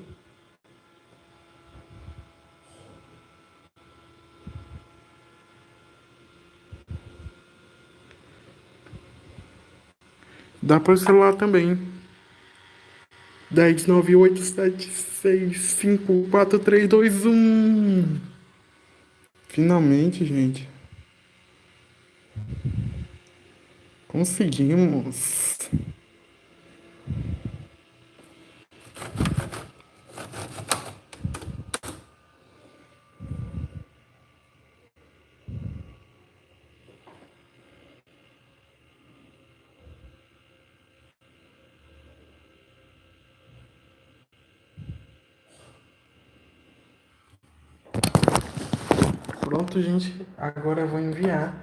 Dá pelo celular também. 10, 9, 8, 7, 6, 5, 4, 3, 2, 1. Finalmente, gente. Conseguimos. Pronto, gente. Agora eu vou enviar.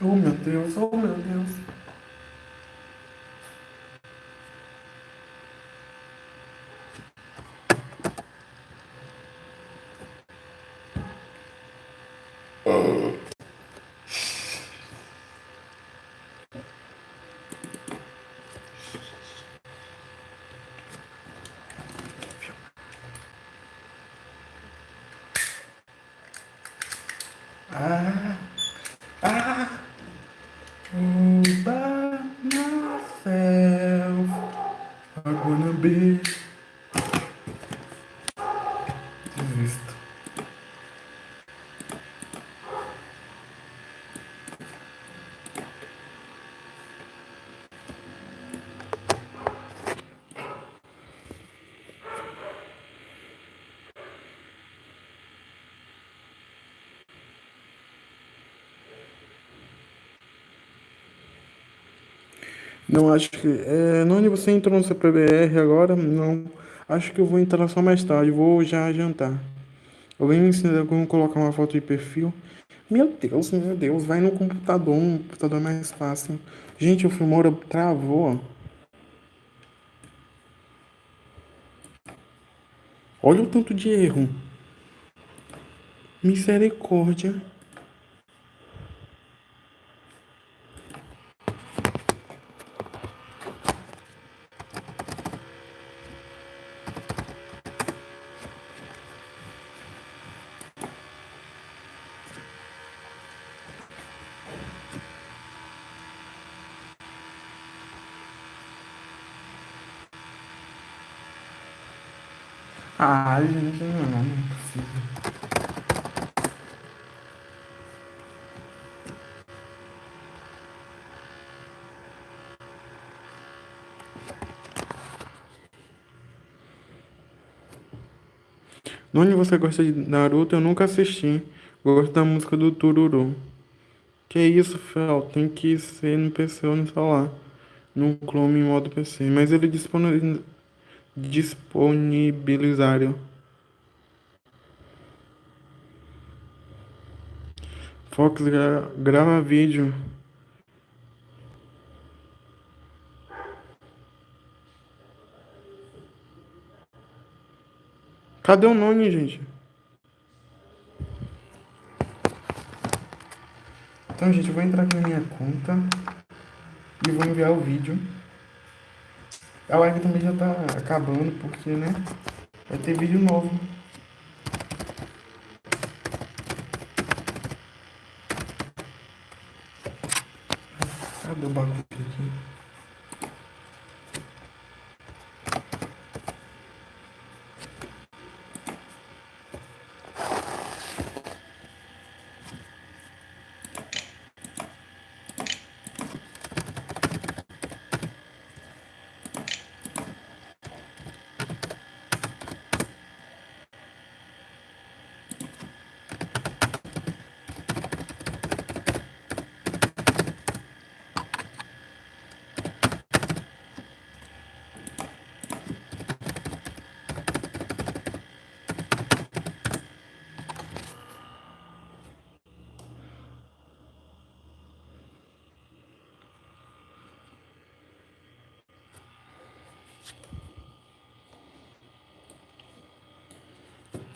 Oh meu Deus, oh meu Deus. 啊。Não acho que. É, Noni, você entrou no CPBR agora? Não. Acho que eu vou entrar só mais tarde. Vou já jantar. Alguém me ensina como colocar uma foto de perfil? Meu Deus, meu Deus. Vai no computador. No computador é mais fácil. Gente, o Filmora travou. Olha o tanto de erro. Misericórdia. Ah, gente, não, não é possível. Noni, você gosta de Naruto? Eu nunca assisti. Gosto da música do Tururu. Que isso, Fel? Tem que ser no PC ou no celular. No Chrome em modo PC. Mas ele disponibiliza disponibilizaram. Fox gra grava vídeo. Cadê o nome, gente? Então, gente, eu vou entrar aqui na minha conta e vou enviar o vídeo. A live também já tá acabando, porque, né? Vai ter vídeo novo. Cadê o bagulho aqui?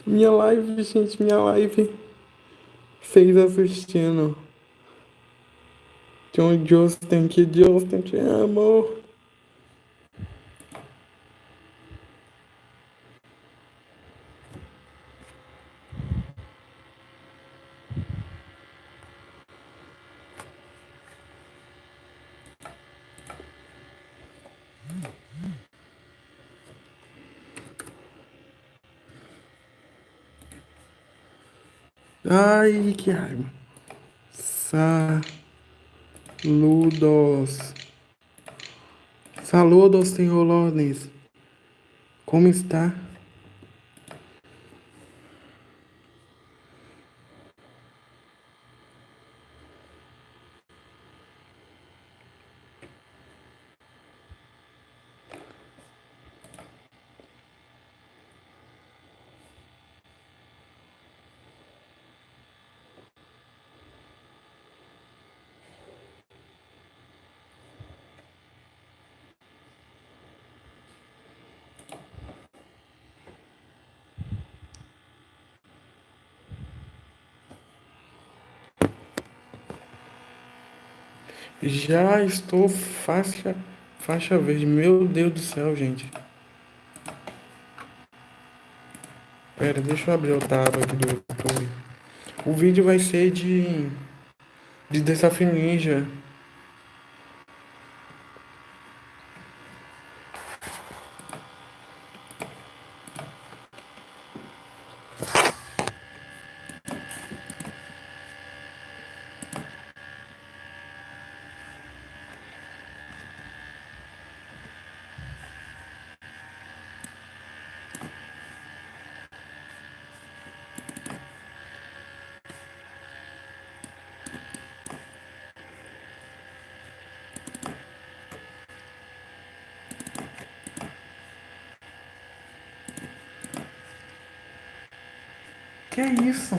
Minha live, gente, minha live. Vocês assistindo. John Justin, que Justin te amo. Ai, que raiva. Saludos. Saludos, senhor Lones. Como está? Já estou faixa, faixa verde. Meu Deus do céu, gente. Pera, deixa eu abrir o tab aqui do YouTube. O vídeo vai ser de... De Desafio Ninja. Que isso?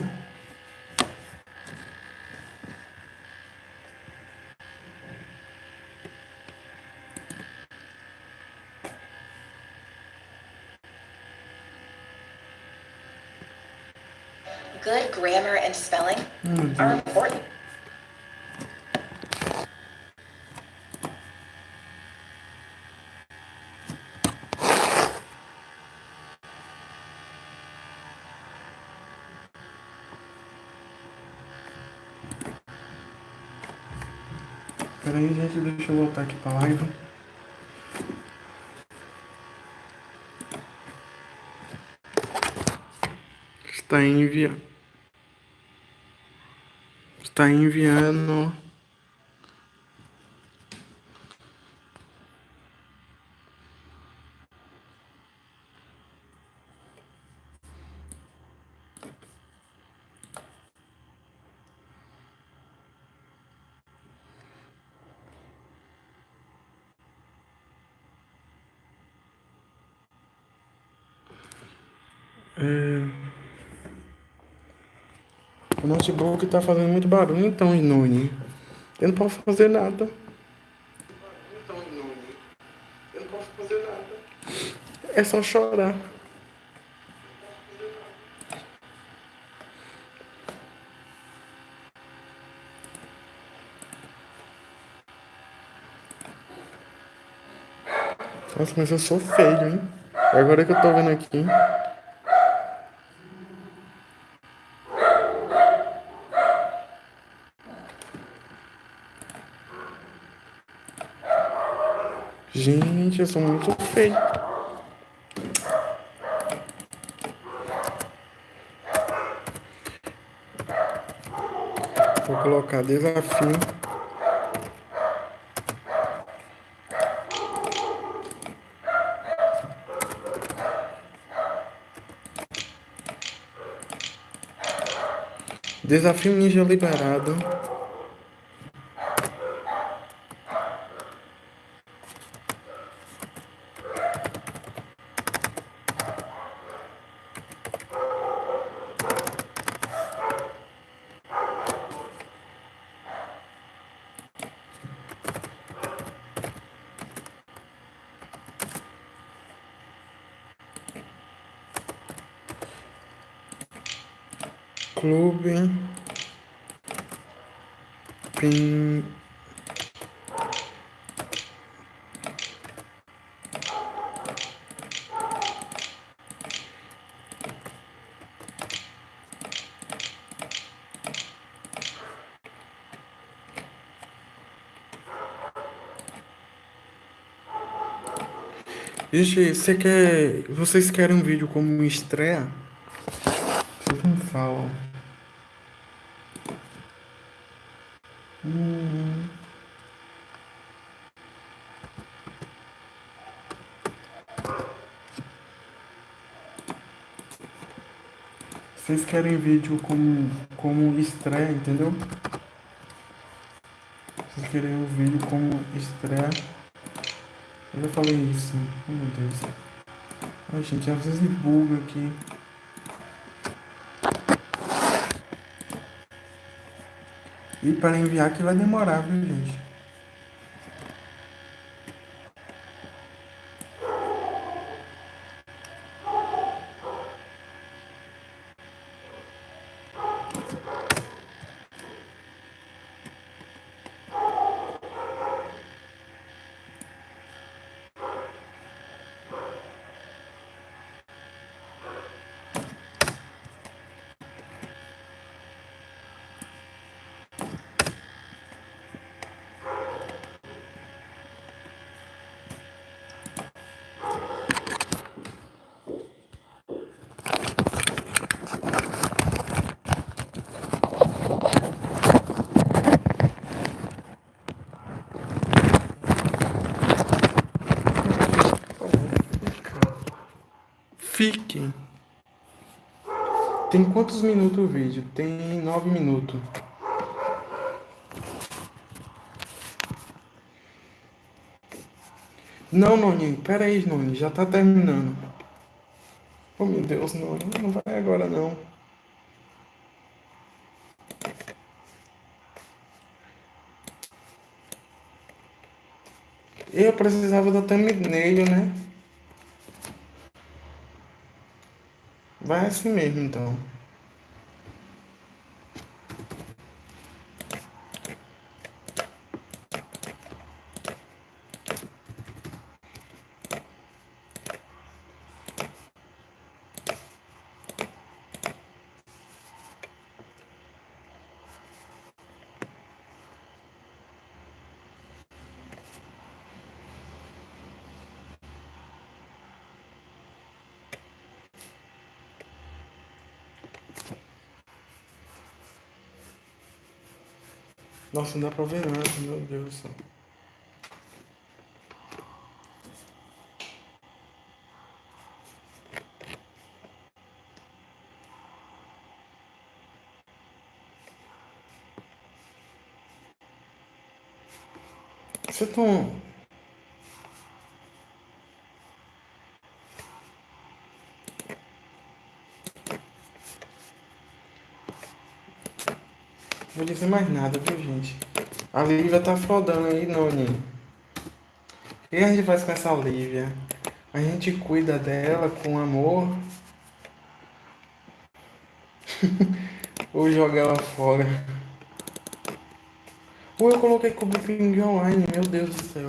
Good grammar and spelling are important. Aí, gente, deixa eu voltar aqui pra live. Está enviando. Está enviando. Notebook tá fazendo muito barulho, então, Inune. Eu não posso fazer nada. Então, Inune. Eu não posso fazer nada. É só chorar. Nossa, mas eu sou feio, hein? Agora que eu tô vendo aqui. Gente, eu sou muito feio. Vou colocar desafio. Desafio ninja liberado. Clube. Pin. Gente, você quer. Vocês querem um vídeo como estreia? Me falam. Hum. Vocês querem vídeo como, como estreia, entendeu? Vocês querem um vídeo como estreia. Eu já falei isso. Oh meu Deus. Ai gente, às vezes buga aqui. E para enviar que vai demorar, viu gente? Quantos minutos o vídeo? Tem nove minutos. Não, Noni, pera aí, Noni, já tá terminando. Oh, meu Deus, Noni, não vai agora não. Eu precisava da thumbnail, né? Vai assim mesmo, então. Nossa, não dá pra ver nada, meu Deus do céu. Você tá. Vou dizer mais nada, viu, gente? A Lívia tá flodando aí, Noni. O que a gente faz com essa Lívia? A gente cuida dela com amor. Ou joga ela fora. Ou eu coloquei como ping online, meu Deus do céu.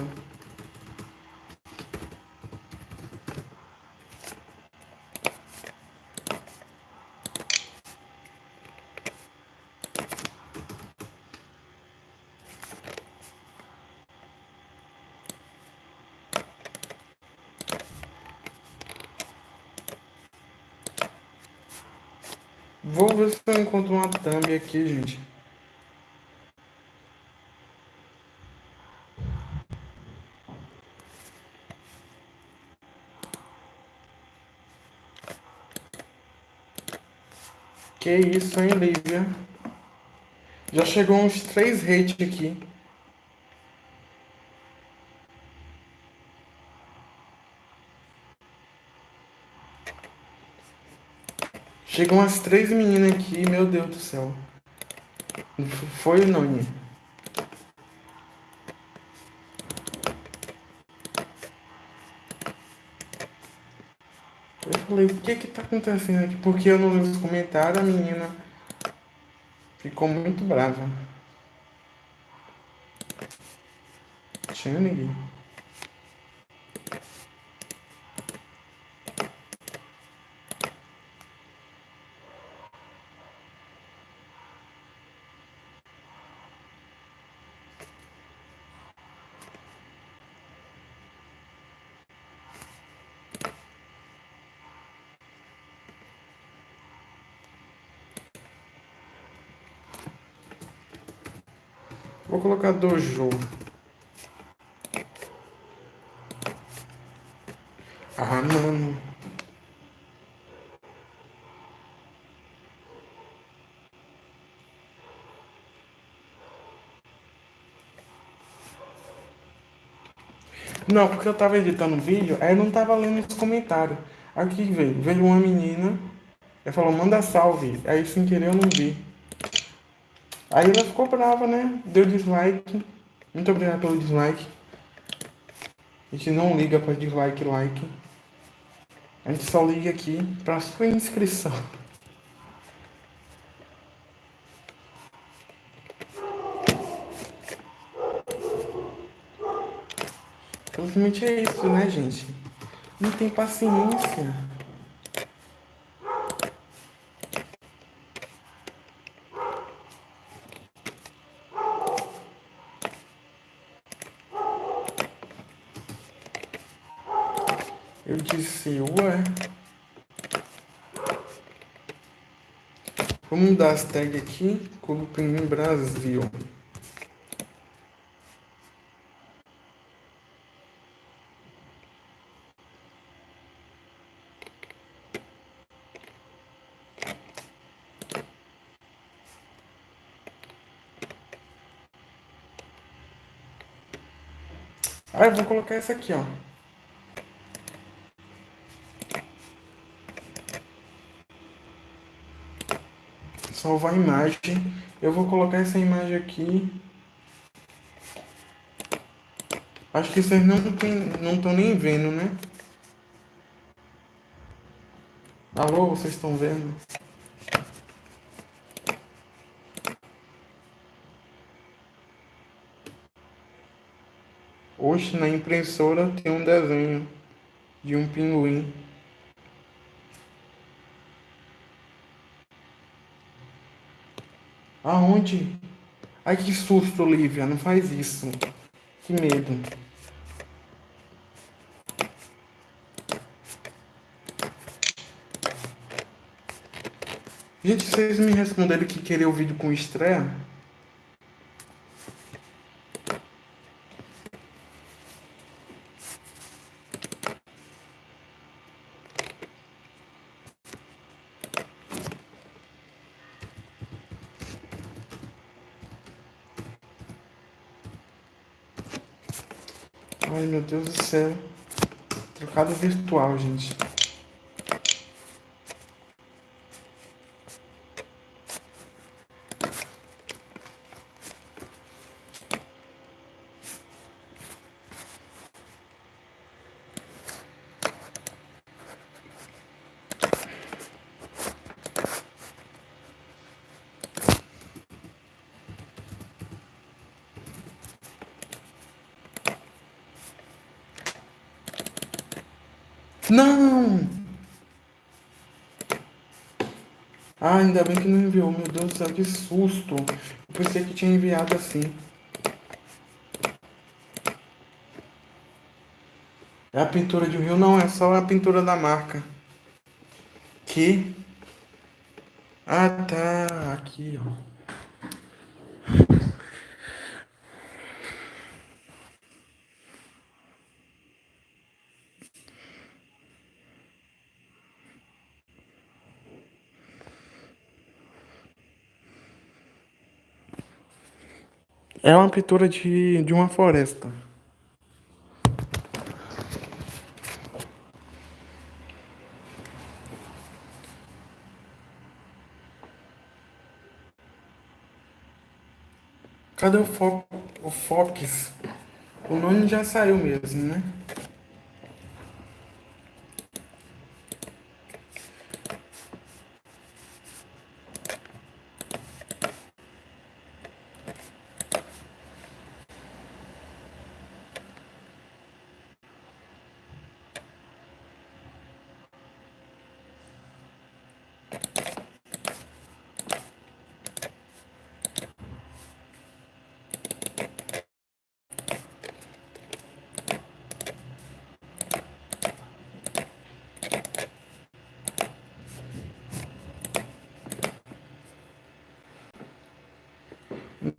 Vou ver se eu encontro uma thumb aqui, gente. Que isso, hein, Lívia? Já chegou uns três hate aqui. Chegam umas três meninas aqui, meu Deus do céu. Foi ou não, Nini? Eu falei, o que que tá acontecendo aqui? Porque eu não vi os comentários, a menina ficou muito brava. Tinha ninguém. Vou colocar dojo. Ah, mano. Não, porque eu tava editando o vídeo, aí eu não tava lendo os comentários. Aqui veio, veio uma menina, ela falou, manda salve. Aí sem querer eu não vi. Aí ela ficou brava, né? Deu dislike. Muito obrigado pelo dislike. A gente não liga para dislike like. A gente só liga aqui para sua inscrição. Infelizmente é isso, né, gente? Não tem paciência. Eu ué. Vamos mudar as tags aqui. em Brasil. Ah, eu vou colocar essa aqui, ó. Salvar a imagem. Eu vou colocar essa imagem aqui. Acho que vocês não estão nem vendo, né? Alô, vocês estão vendo? Hoje na impressora tem um desenho de um pinguim. Aonde? Ai que susto, Olivia, não faz isso. Que medo. Gente, vocês me responderam que queria o vídeo com estreia? Ai meu Deus do céu. Trocado virtual, gente. Não! Ah, ainda que não enviou. Meu Deus do céu, que susto. Eu pensei que tinha enviado assim. É a pintura de um rio? Não, é só a pintura da marca. Que? Ah, tá. Aqui, ó. É uma pintura de, de uma floresta. Cadê o, fo o Fox? O nome já saiu mesmo, né?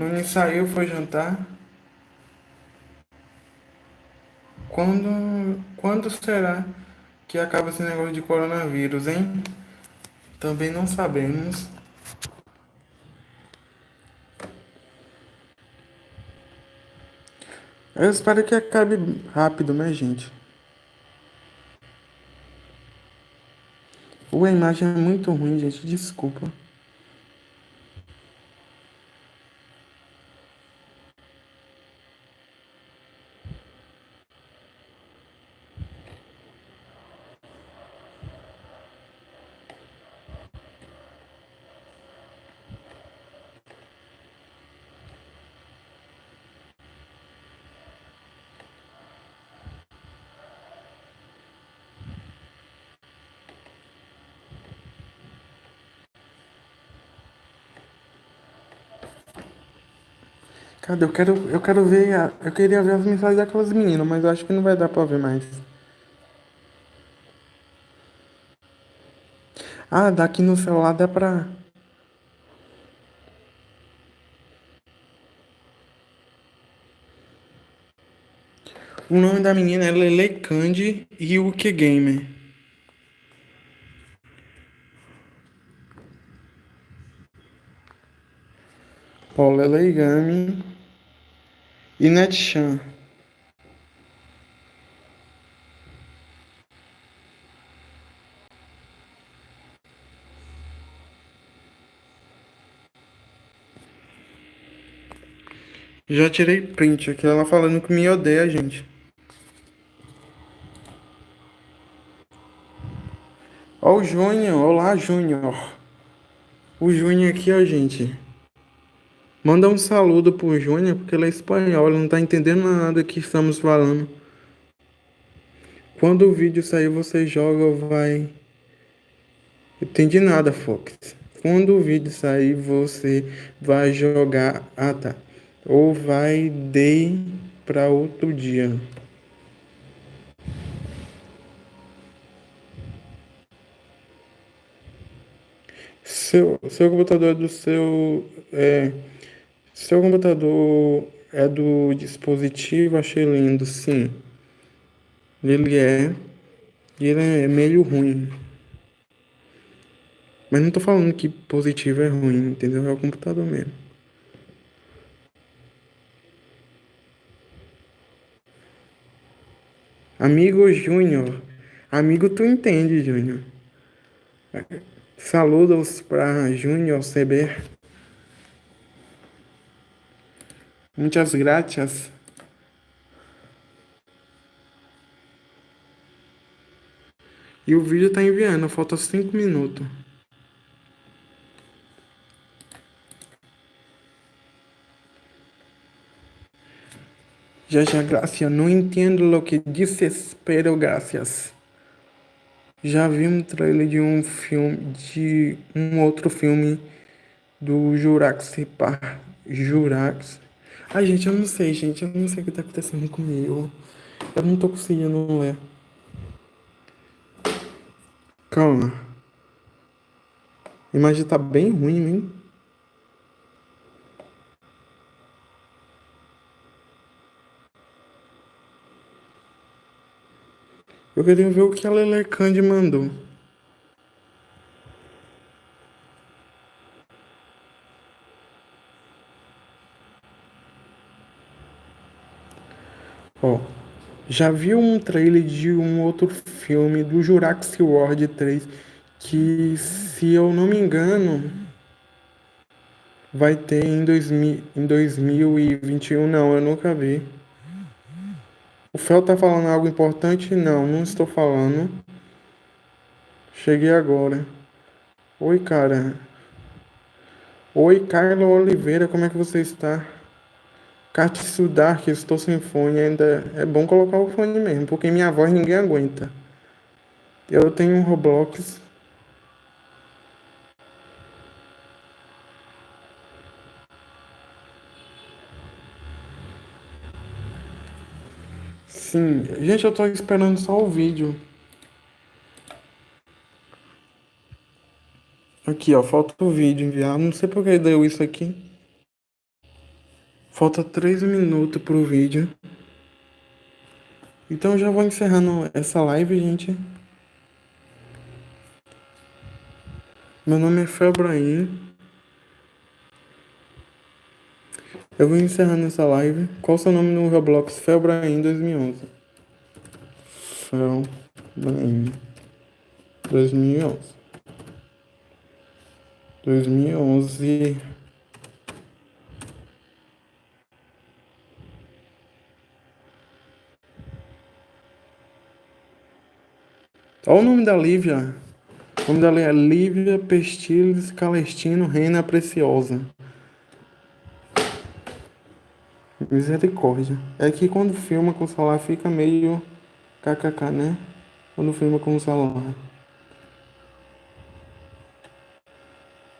Não saiu, foi jantar. Quando, quando será que acaba esse negócio de coronavírus, hein? Também não sabemos. Eu espero que acabe rápido, né, gente? Ua, a imagem é muito ruim, gente. Desculpa. Cadê? Eu quero, eu quero ver. A, eu queria ver as mensagens daquelas meninas, mas eu acho que não vai dar pra ver mais. Ah, daqui no celular dá pra. O nome da menina é Lele Candy Ryuki Gamer. Paula Leigami e Netchan. Já tirei print aqui, ela falando que me odeia, gente. Ó o Júnior, olá Júnior. O Júnior aqui, ó, gente. Manda um saludo pro Júnior, porque ele é espanhol, ele não tá entendendo nada que estamos falando. Quando o vídeo sair, você joga ou vai... Entendi nada, Fox. Quando o vídeo sair, você vai jogar... Ah, tá. Ou vai dei para outro dia. Seu, seu computador é do seu. É, seu computador é do dispositivo, achei lindo, sim. Ele é. Ele é meio ruim. Mas não tô falando que positivo é ruim, entendeu? É o computador mesmo. Amigo Júnior. Amigo, tu entende, Júnior. Saludos para Júnior CB. Muitas graças. E o vídeo tá enviando, falta 5 minutos. Já já, graças. Não entendo o que dices, pero gracias. Já vi um trailer de um filme, de um outro filme do Jurassic Park. Jurax. Ai, gente, eu não sei, gente. Eu não sei o que tá acontecendo comigo. Eu não tô conseguindo ler. Calma. A imagem tá bem ruim, hein? Eu queria ver o que a Lelecande mandou. Ó, já viu um trailer de um outro filme do Jurassic World 3 que, se eu não me engano, vai ter em, 2000, em 2021. Não, eu nunca vi. O Fel tá falando algo importante? Não, não estou falando. Cheguei agora. Oi, cara. Oi, Carla Oliveira, como é que você está? Katsu Dark, estou sem fone. Ainda é bom colocar o fone mesmo, porque minha voz ninguém aguenta. Eu tenho um Roblox Sim, gente, eu tô esperando só o vídeo. Aqui, ó, falta o vídeo enviar. Não sei por que deu isso aqui. Falta 3 minutos pro vídeo. Então já vou encerrando essa live, gente. Meu nome é Febraim. Eu vou encerrando essa live. Qual seu nome no Roblox? Felbrain 2011. Felbrain 2011. 2011. Olha o nome da Lívia. O nome dela é Lívia Pestiles Calestino Reina Preciosa. Misericórdia. É que quando filma com o celular fica meio kkk, né? Quando filma com o celular.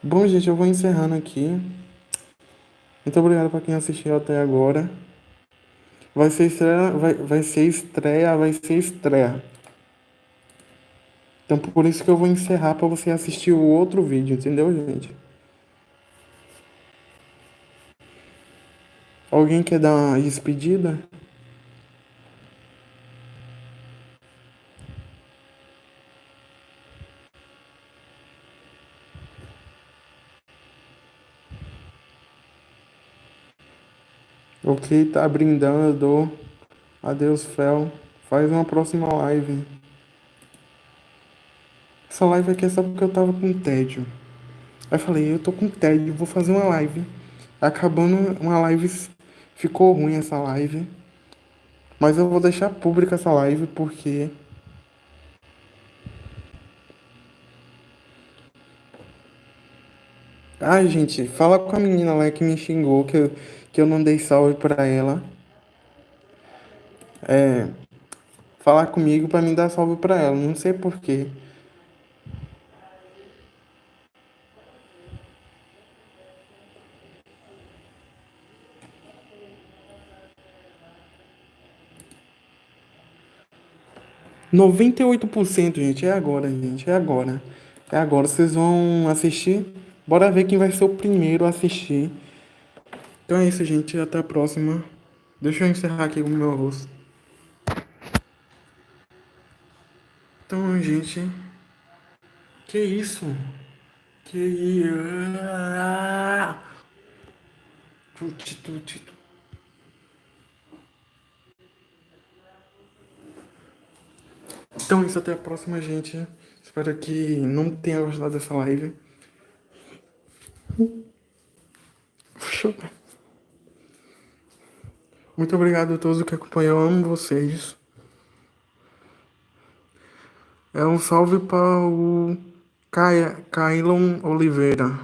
Bom, gente, eu vou encerrando aqui. Muito obrigado para quem assistiu até agora. Vai ser estreia, vai, vai ser estreia, vai ser estreia. Então por isso que eu vou encerrar para você assistir o outro vídeo, entendeu, gente? Alguém quer dar uma despedida? Ok, tá brindando. Adeus, Fel. Faz uma próxima live. Essa live aqui é só porque eu tava com tédio. Aí falei, eu tô com tédio, vou fazer uma live. Acabando uma live ficou ruim essa live. Mas eu vou deixar pública essa live porque. Ai, gente, fala com a menina lá que me xingou, que eu, que eu não dei salve pra ela. É. Falar comigo pra me dar salve pra ela, não sei porquê. Noventa e oito por cento, gente, é agora, gente, é agora. É agora, vocês vão assistir? Bora ver quem vai ser o primeiro a assistir. Então é isso, gente, até a próxima. Deixa eu encerrar aqui com o meu rosto. Então, gente. Que isso? Que isso? Tuti, tuti, tuti. Então isso, até a próxima, gente. Espero que não tenha gostado dessa live. Muito obrigado a todos que acompanham. Eu amo vocês. É um salve para o Kailon Oliveira.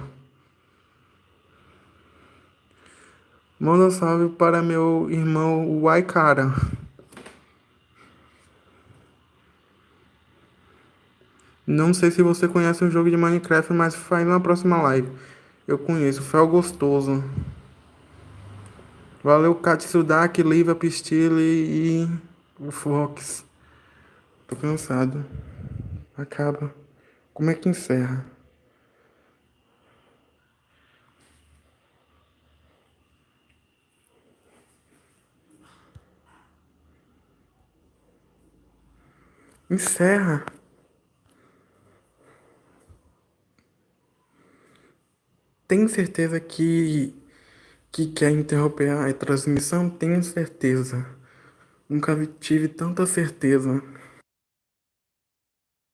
Manda salve para meu irmão Waikara. Não sei se você conhece um jogo de Minecraft, mas faz na próxima live. Eu conheço, Fel Gostoso. Valeu, Katsudak, Liva, Pistile e o Fox. Tô cansado. Acaba. Como é que encerra? Encerra. Tem certeza que que quer interromper a transmissão? Tenho certeza. Nunca tive tanta certeza.